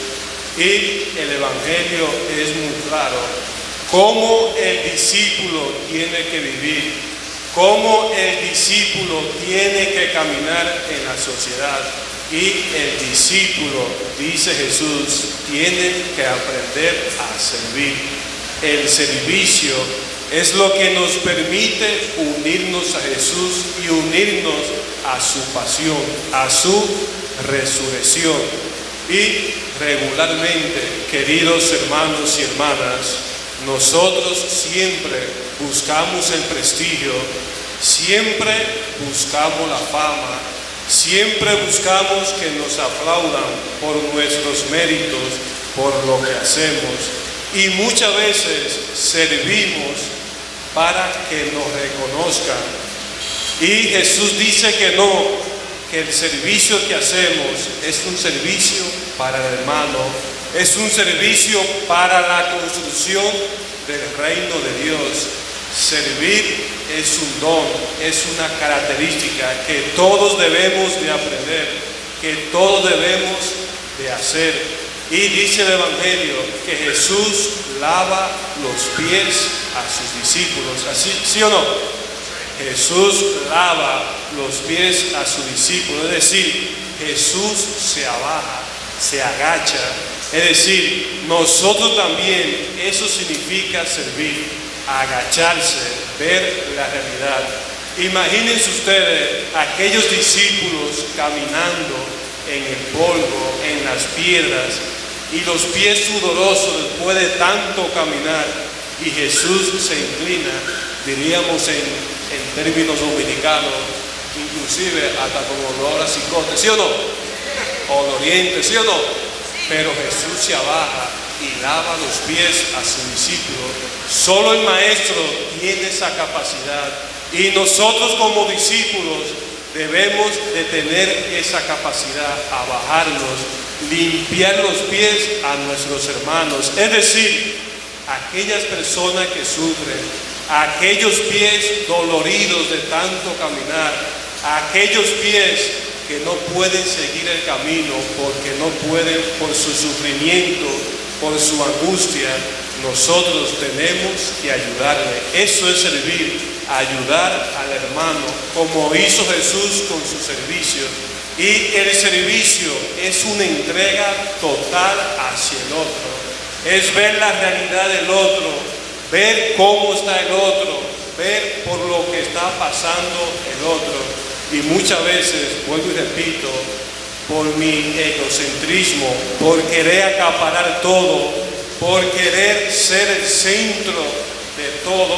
Y el Evangelio es muy claro. Cómo el discípulo tiene que vivir, cómo el discípulo tiene que caminar en la sociedad. Y el discípulo, dice Jesús, tiene que aprender a servir. El servicio es lo que nos permite unirnos a Jesús y unirnos a su pasión, a su resurrección. Y regularmente, queridos hermanos y hermanas, nosotros siempre buscamos el prestigio, siempre buscamos la fama, siempre buscamos que nos aplaudan por nuestros méritos, por lo que hacemos. Y muchas veces servimos para que nos reconozcan. Y Jesús dice que no, que el servicio que hacemos es un servicio para el hermano, es un servicio para la construcción del reino de Dios. Servir es un don, es una característica que todos debemos de aprender, que todos debemos de hacer. Y dice el Evangelio que Jesús lava los pies a sus discípulos. ¿Así, ¿Sí o no? Jesús lava los pies a sus discípulos. Es decir, Jesús se abaja, se agacha. Es decir, nosotros también, eso significa servir, agacharse, ver la realidad. Imagínense ustedes aquellos discípulos caminando en el polvo, en las piedras, y los pies sudorosos después de tanto caminar, y Jesús se inclina, diríamos en, en términos dominicanos, inclusive hasta como olor a cicote, ¿sí o no? O de oriente, ¿sí o no? Pero Jesús se abaja y lava los pies a su discípulo. Solo el maestro tiene esa capacidad. Y nosotros como discípulos debemos de tener esa capacidad a bajarnos, limpiar los pies a nuestros hermanos. Es decir, aquellas personas que sufren, aquellos pies doloridos de tanto caminar, aquellos pies que no pueden seguir el camino porque no pueden por su sufrimiento, por su angustia, nosotros tenemos que ayudarle. Eso es servir, ayudar al hermano, como hizo Jesús con su servicio. Y el servicio es una entrega total hacia el otro. Es ver la realidad del otro, ver cómo está el otro, ver por lo que está pasando el otro. Y muchas veces, vuelvo y repito, por mi egocentrismo, por querer acaparar todo, por querer ser el centro de todo,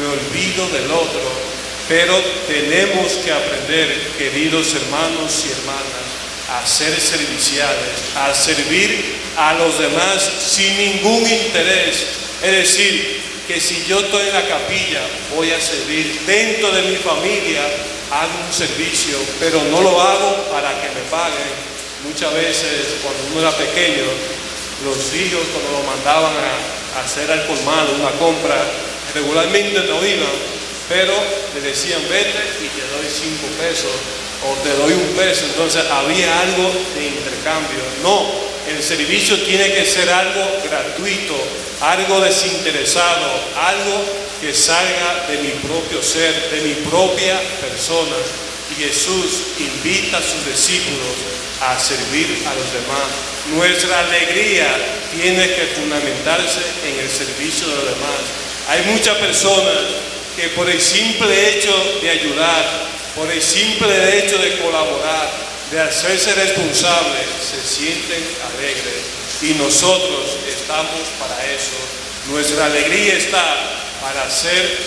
me olvido del otro. Pero tenemos que aprender, queridos hermanos y hermanas, a ser serviciales, a servir a los demás sin ningún interés. Es decir, que si yo estoy en la capilla, voy a servir dentro de mi familia, hago un servicio, pero no lo hago para que me paguen. Muchas veces, cuando uno era pequeño, los hijos cuando lo mandaban a, hacer al colmado una compra, regularmente no iban, pero le decían vete y te doy cinco pesos o te doy un peso. Entonces había algo de intercambio. No, el servicio tiene que ser algo gratuito, algo desinteresado, algo que salga de mi propio ser, de mi propia persona. Y Jesús invita a sus discípulos a servir a los demás. Nuestra alegría tiene que fundamentarse en el servicio de los demás. Hay muchas personas que por el simple hecho de ayudar, por el simple hecho de colaborar, de hacerse responsables, se sienten alegres. Y nosotros estamos para eso. Nuestra alegría está para ser,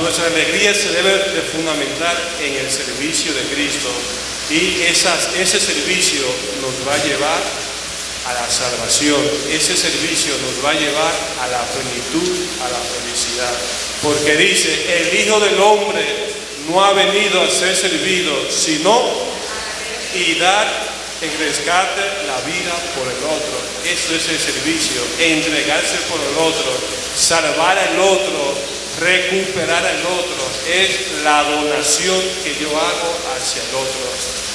nuestra alegría se debe de fundamentar en el servicio de Cristo. Y ese servicio nos va a llevar a la salvación. Ese servicio nos va a llevar a la plenitud, a la felicidad. Porque dice, el Hijo del Hombre no ha venido a ser servido, sino y dar en rescate la vida por el otro. Eso es el servicio, entregarse por el otro, salvar al otro, recuperar al otro. Es la donación que yo hago hacia el otro.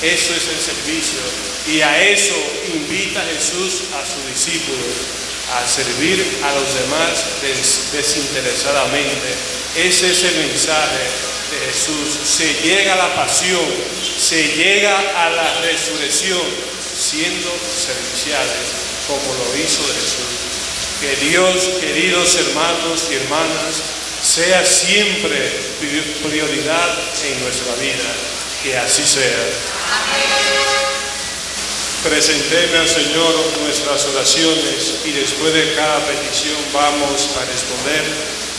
Eso es el servicio. Y a eso invita Jesús a sus discípulos, a servir a los demás des- desinteresadamente. Ese es el mensaje Jesús. Se llega a la pasión, se llega a la resurrección siendo serviciales, como lo hizo Jesús. Que Dios, queridos hermanos y hermanas, sea siempre pri- prioridad en nuestra vida. Que así sea. Presenteme al Señor nuestras oraciones y después de cada petición vamos a responder.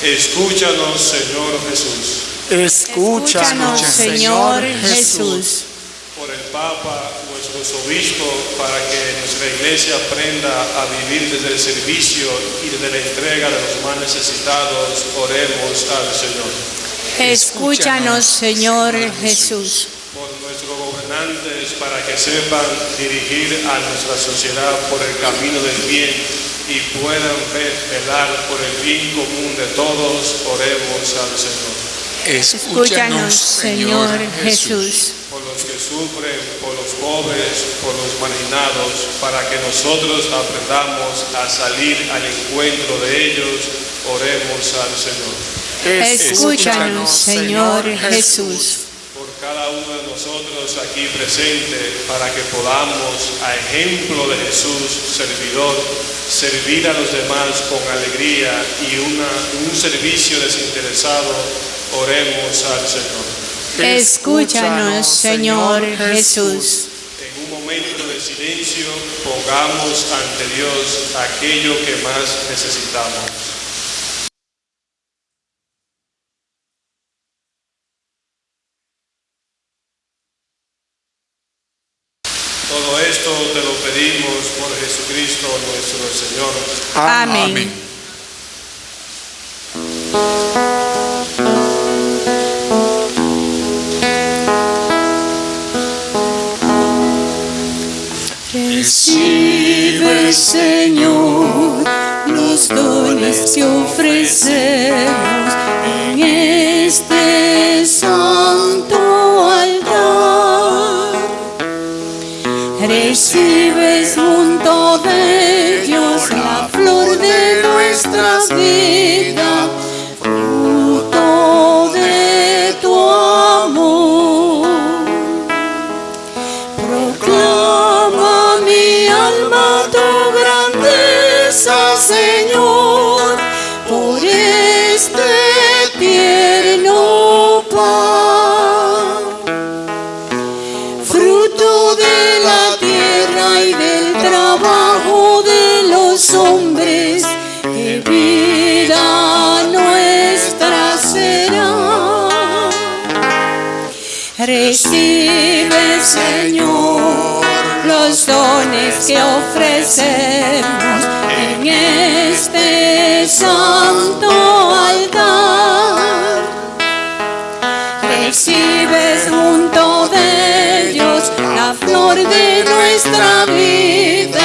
Escúchanos, Señor Jesús. Escúchanos, Señor Jesús. Por el Papa, nuestros obispos, para que nuestra iglesia aprenda a vivir desde el servicio y desde la entrega de los más necesitados, oremos al Señor. Escúchanos, Señor Jesús. por nuestros gobernantes para que sepan dirigir a nuestra sociedad por el camino del bien y puedan ve- velar por el bien común de todos, oremos al Señor. Escúchanos, Señor Jesús. Por los que sufren, por los pobres, por los marginados, para que nosotros aprendamos a salir al encuentro de ellos, oremos al Señor. Escúchanos, Señor Jesús. por cada uno de nosotros aquí presente para que podamos, a ejemplo de Jesús, servidor, servir a los demás con alegría y una, un servicio desinteresado, oremos al Señor. Escúchanos, Señor Jesús. En un momento de silencio, pongamos ante Dios aquello que más necesitamos. Todo esto te lo pedimos por Jesucristo nuestro Señor. Amén. Recibe, Señor, los dones que ofrecemos en este santo altar. Recibes junto de Dios la flor de nuestra hombres, que vida nuestra será. Recibe, Señor, los dones que ofrecemos en este santo altar. Recibes junto de ellos la flor de nuestra vida,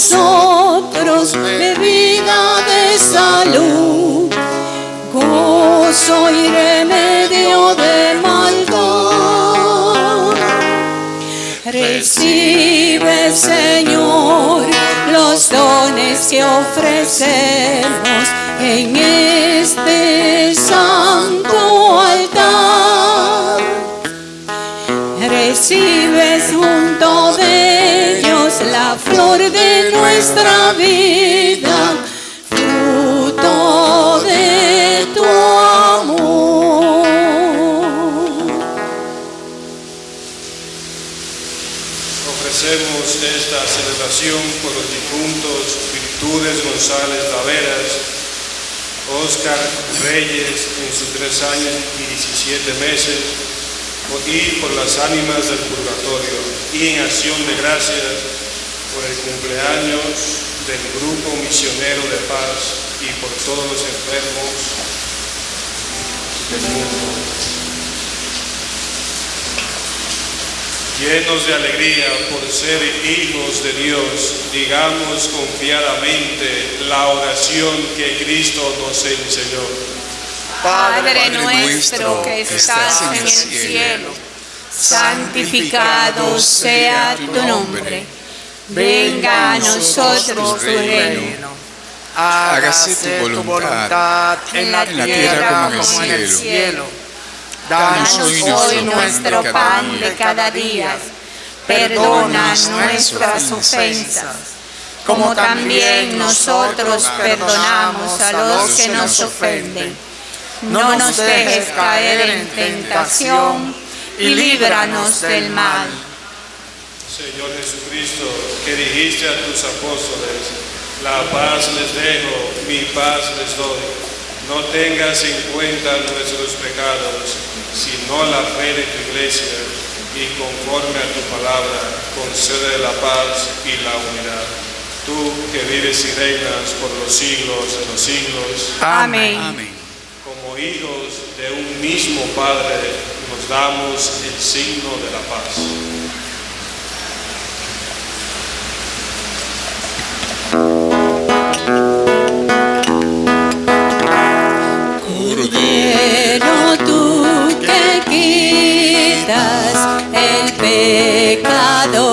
nosotros bebida de salud, gozo y remedio de maldad. Recibe, Señor, los dones que ofrecemos en este santo altar. Recibes junto de ellos la flor de nuestra vida, fruto de tu amor. Ofrecemos esta celebración por los difuntos Virtudes González Taveras, Oscar Reyes en sus tres años y 17 meses, y por las ánimas del purgatorio, y en acción de gracias por el cumpleaños del Grupo Misionero de Paz y por todos los enfermos del mundo. Llenos de alegría por ser hijos de Dios, digamos confiadamente la oración que Cristo nos enseñó. Padre nuestro que estás en el cielo, santificado sea tu nombre. Venga a nosotros tu reino. Hágase tu voluntad en la tierra como en el cielo. Danos hoy nuestro pan de cada día. Perdona nuestras ofensas, como también nosotros perdonamos a los que nos ofenden. No nos dejes caer en tentación y líbranos del mal. Señor Jesucristo, que dijiste a tus apóstoles, la paz les dejo, mi paz les doy. No tengas en cuenta nuestros pecados, sino la fe de tu iglesia, y conforme a tu palabra, concede la paz y la unidad. Tú que vives y reinas por los siglos de los siglos. Amén. Como hijos de un mismo Padre, nos damos el signo de la paz. Cordero tú que quitas el pecado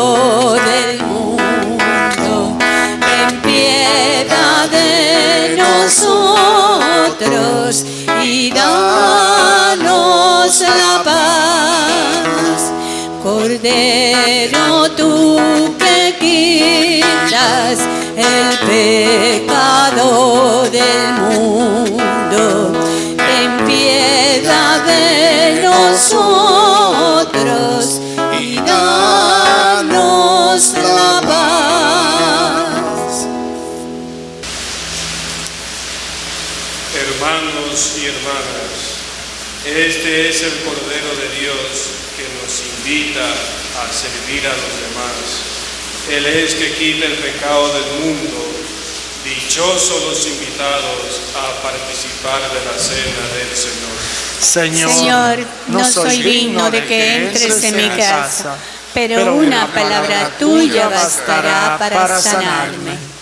del mundo, ten piedad de nosotros y danos la paz. Cordero tú que quitas el pecado del mundo, nosotros y danos la paz. Hermanos y hermanas, este es el Cordero de Dios que nos invita a servir a los demás. Él es que quita el pecado del mundo. Dichosos los invitados a participar de la cena del Señor. Señor, no soy digno de que entres en mi casa, pero una palabra tuya bastará para sanarme.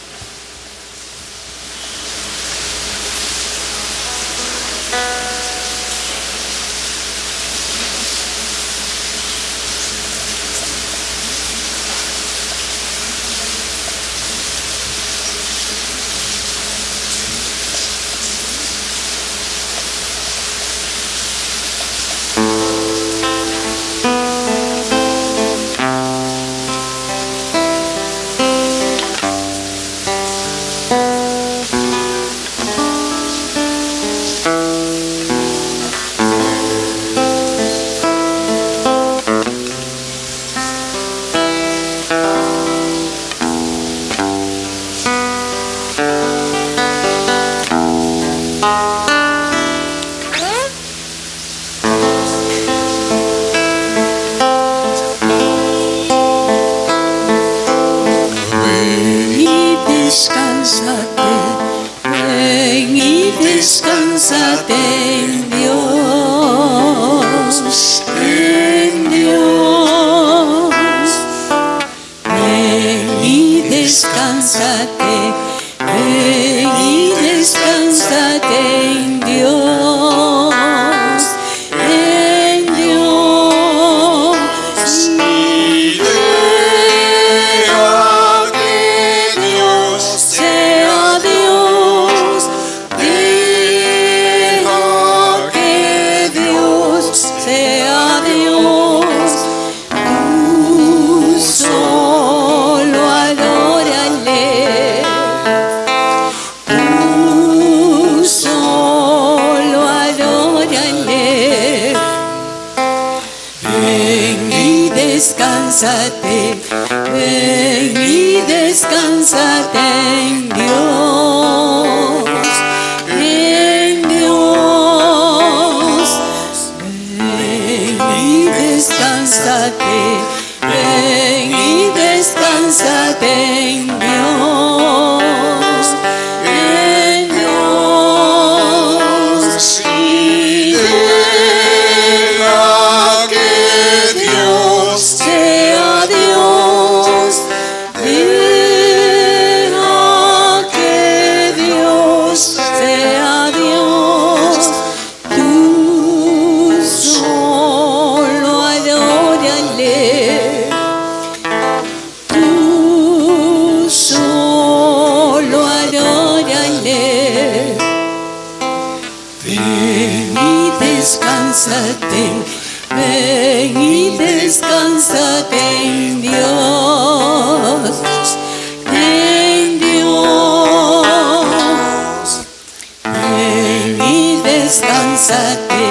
Descansate,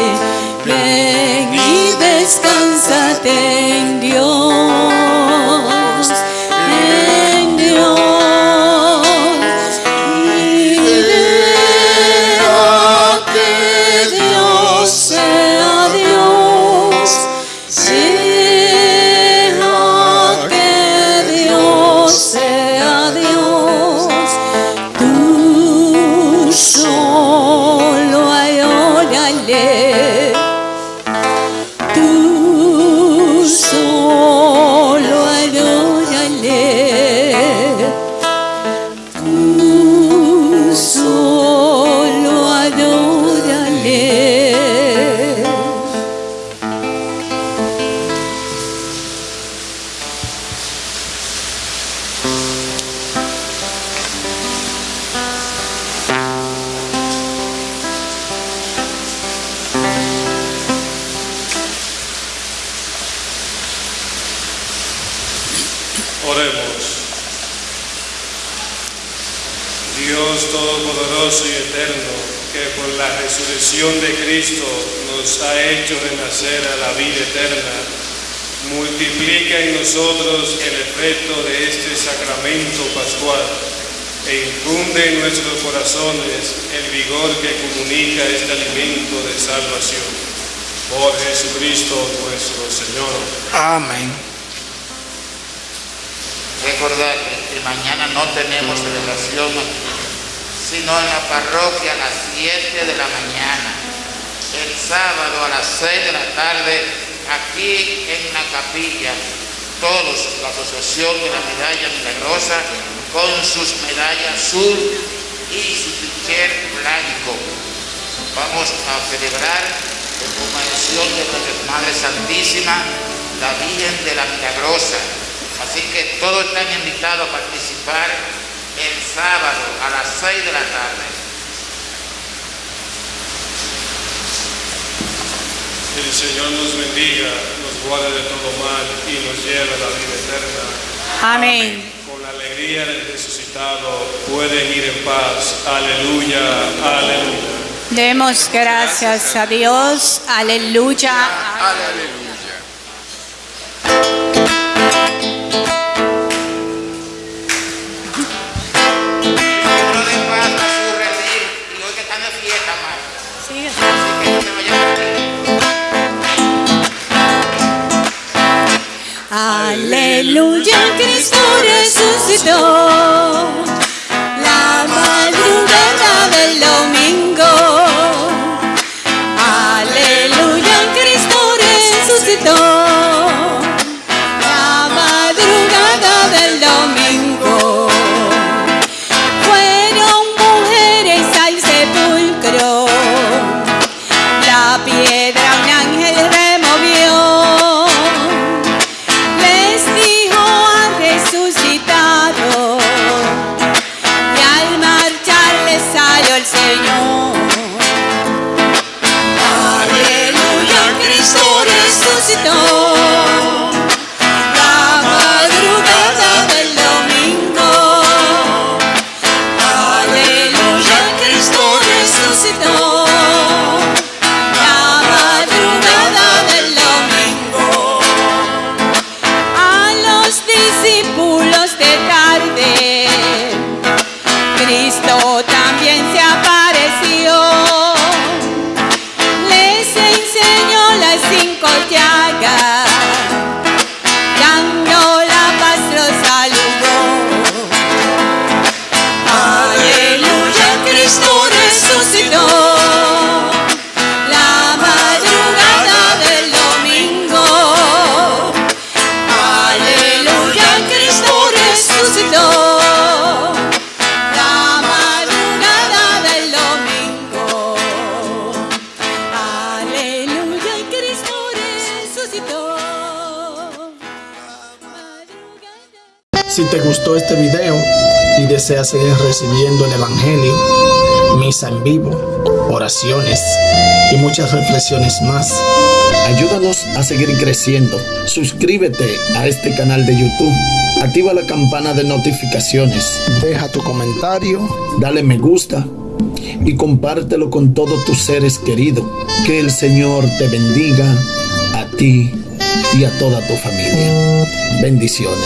ven y descansate en Dios, salvación. Por Jesucristo nuestro Señor. Amén. Recordar que mañana no tenemos celebración sino en la parroquia a las 7 de la mañana. El sábado a las 6 de la tarde, aquí en la capilla, todos, la Asociación de la Medalla Milagrosa, con sus medallas azul y su ticher blanco. Vamos a celebrar en conmemoración de Nuestra Madre Santísima, la Virgen de la Milagrosa. Así que todos están invitados a participar el sábado a las 6 de la tarde. El Señor nos bendiga, nos guarde de todo mal y nos lleve a la vida eterna. Amén. Con la alegría del resucitado pueden ir en paz. Aleluya, aleluya. Demos gracias a Dios. Aleluya. Aleluya. Uno de paz gustó este video y deseas seguir recibiendo el Evangelio, misa en vivo, oraciones y muchas reflexiones más, ayúdanos a seguir creciendo. Suscríbete a este canal de YouTube. Activa la campana de notificaciones. Deja tu comentario, dale me gusta y compártelo con todos tus seres queridos. Que el Señor te bendiga a ti y a toda tu familia. Bendiciones.